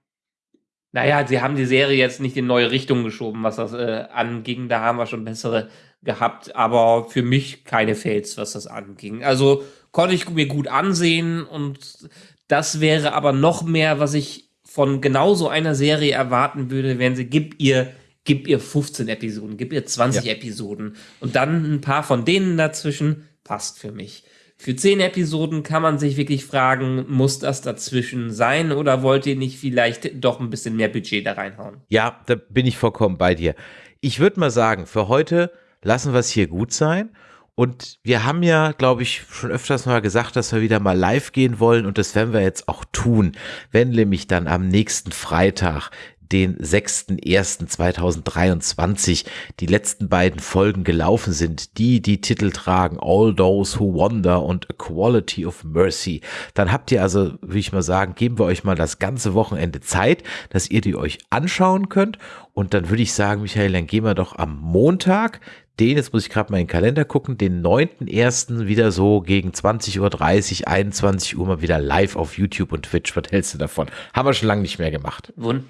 naja, sie haben die Serie jetzt nicht in neue Richtungen geschoben, was das äh, anging. Da haben wir schon bessere gehabt, aber für mich keine Fails, was das anging. Also konnte ich mir gut ansehen und das wäre aber noch mehr, was ich von genau so einer Serie erwarten würde, wenn sie gib ihr gib ihr 15 Episoden, gib ihr 20 ja. Episoden und dann ein paar von denen dazwischen passt für mich. Für zehn Episoden kann man sich wirklich fragen, muss das dazwischen sein oder wollt ihr nicht vielleicht doch ein bisschen mehr Budget da reinhauen? Ja, da bin ich vollkommen bei dir. Ich würde mal sagen, für heute lassen wir es hier gut sein. Und wir haben ja, glaube ich, schon öfters mal gesagt, dass wir wieder mal live gehen wollen und das werden wir jetzt auch tun, wenn nämlich dann am nächsten Freitag den 6.1.2023 die letzten beiden Folgen gelaufen sind, die die Titel tragen All Those Who Wonder und A Quality of Mercy, dann habt ihr also, würde ich mal sagen, geben wir euch mal das ganze Wochenende Zeit, dass ihr die euch anschauen könnt und dann würde ich sagen, Michael, dann gehen wir doch am Montag den, jetzt muss ich gerade mal in den Kalender gucken, den 9.1. wieder so gegen 20.30 Uhr, 21 Uhr mal wieder live auf YouTube und Twitch. Was hältst du davon? Haben wir schon lange nicht mehr gemacht. Wund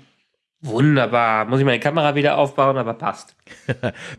Wunderbar. Muss ich meine Kamera wieder aufbauen, aber passt.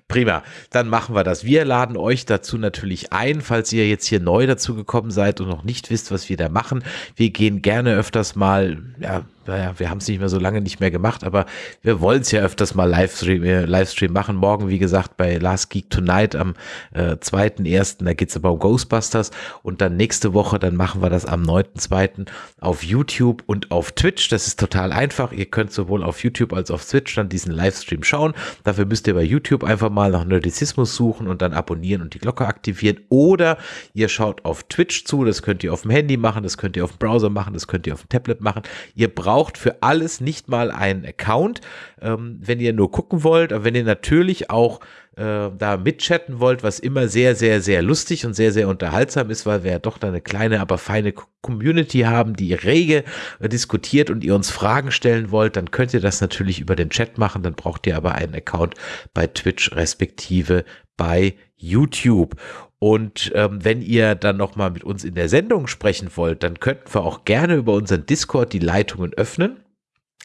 Prima. Dann machen wir das. Wir laden euch dazu natürlich ein, falls ihr jetzt hier neu dazu gekommen seid und noch nicht wisst, was wir da machen. Wir gehen gerne öfters mal, ja, naja, wir haben es nicht mehr so lange nicht mehr gemacht, aber wir wollen es ja öfters mal Livestream, äh, Livestream machen. Morgen, wie gesagt, bei Last Geek Tonight am äh, 2.1., da geht es aber um Ghostbusters und dann nächste Woche, dann machen wir das am 9.2. auf YouTube und auf Twitch. Das ist total einfach. Ihr könnt sowohl auf YouTube als auch auf Twitch dann diesen Livestream schauen. Dafür müsst ihr bei YouTube einfach mal nach Nerdizismus suchen und dann abonnieren und die Glocke aktivieren oder ihr schaut auf Twitch zu. Das könnt ihr auf dem Handy machen, das könnt ihr auf dem Browser machen, das könnt ihr auf dem Tablet machen. Ihr braucht braucht für alles nicht mal einen Account, ähm, wenn ihr nur gucken wollt, aber wenn ihr natürlich auch äh, da mitchatten wollt, was immer sehr, sehr, sehr lustig und sehr, sehr unterhaltsam ist, weil wir ja doch da eine kleine, aber feine Community haben, die rege äh, diskutiert und ihr uns Fragen stellen wollt, dann könnt ihr das natürlich über den Chat machen, dann braucht ihr aber einen Account bei Twitch respektive bei YouTube. Und ähm, wenn ihr dann nochmal mit uns in der Sendung sprechen wollt, dann könnten wir auch gerne über unseren Discord die Leitungen öffnen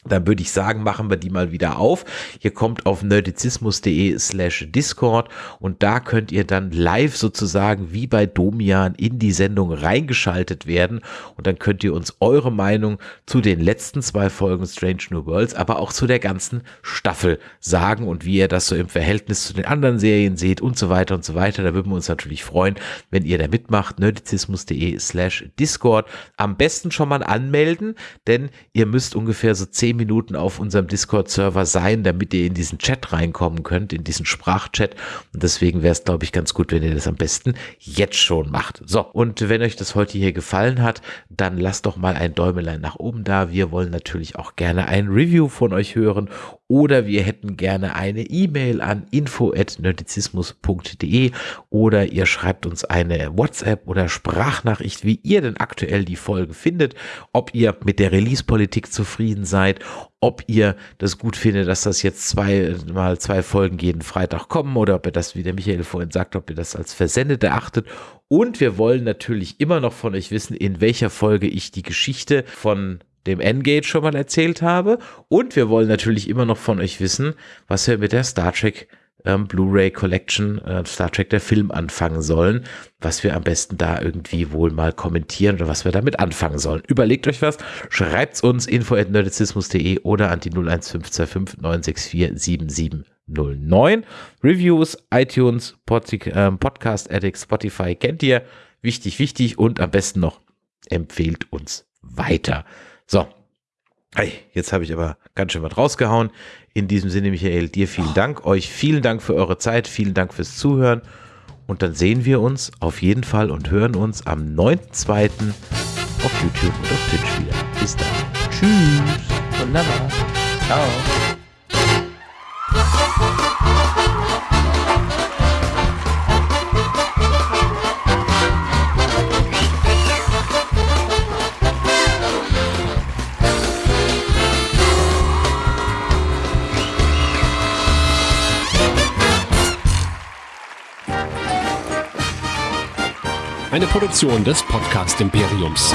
dann würde ich sagen, machen wir die mal wieder auf. Ihr kommt auf nerdizismus.de slash Discord und da könnt ihr dann live sozusagen wie bei Domian in die Sendung reingeschaltet werden und dann könnt ihr uns eure Meinung zu den letzten zwei Folgen Strange New Worlds, aber auch zu der ganzen Staffel sagen und wie ihr das so im Verhältnis zu den anderen Serien seht und so weiter und so weiter. Da würden wir uns natürlich freuen, wenn ihr da mitmacht. nerdizismus.de slash Discord. Am besten schon mal anmelden, denn ihr müsst ungefähr so zehn Minuten auf unserem Discord-Server sein, damit ihr in diesen Chat reinkommen könnt, in diesen Sprachchat. Und deswegen wäre es, glaube ich, ganz gut, wenn ihr das am besten jetzt schon macht. So, und wenn euch das heute hier gefallen hat, dann lasst doch mal ein Däumelein nach oben da. Wir wollen natürlich auch gerne ein Review von euch hören oder wir hätten gerne eine E-Mail an info@nerdizismus.de oder ihr schreibt uns eine WhatsApp oder Sprachnachricht, wie ihr denn aktuell die Folge findet, ob ihr mit der Release-Politik zufrieden seid, kommentiert, ob ihr das gut findet, dass das jetzt zwei mal zwei Folgen jeden Freitag kommen oder ob ihr das, wie der Michael vorhin sagt, ob ihr das als versendet erachtet. Und wir wollen natürlich immer noch von euch wissen, in welcher Folge ich die Geschichte von dem Engage schon mal erzählt habe. Und wir wollen natürlich immer noch von euch wissen, was wir mit der Star Trek ähm, Blu-ray Collection äh, Star Trek der Film anfangen sollen, was wir am besten da irgendwie wohl mal kommentieren oder was wir damit anfangen sollen. Überlegt euch was, schreibt's uns info@nerdizismus.de oder an die 01525 964 7709. Reviews, iTunes, Pod äh, Podcast Addict, Spotify kennt ihr. Wichtig, wichtig und am besten noch empfehlt uns weiter. So, Hey, jetzt habe ich aber ganz schön was rausgehauen. In diesem Sinne, Michael, dir vielen Dank. Euch vielen Dank für eure Zeit. Vielen Dank fürs Zuhören. Und dann sehen wir uns auf jeden Fall und hören uns am 9.2. auf YouTube und auf Twitch wieder. Bis dann. Tschüss. Wunderbar. Ciao. Eine Produktion des Podcast Imperiums.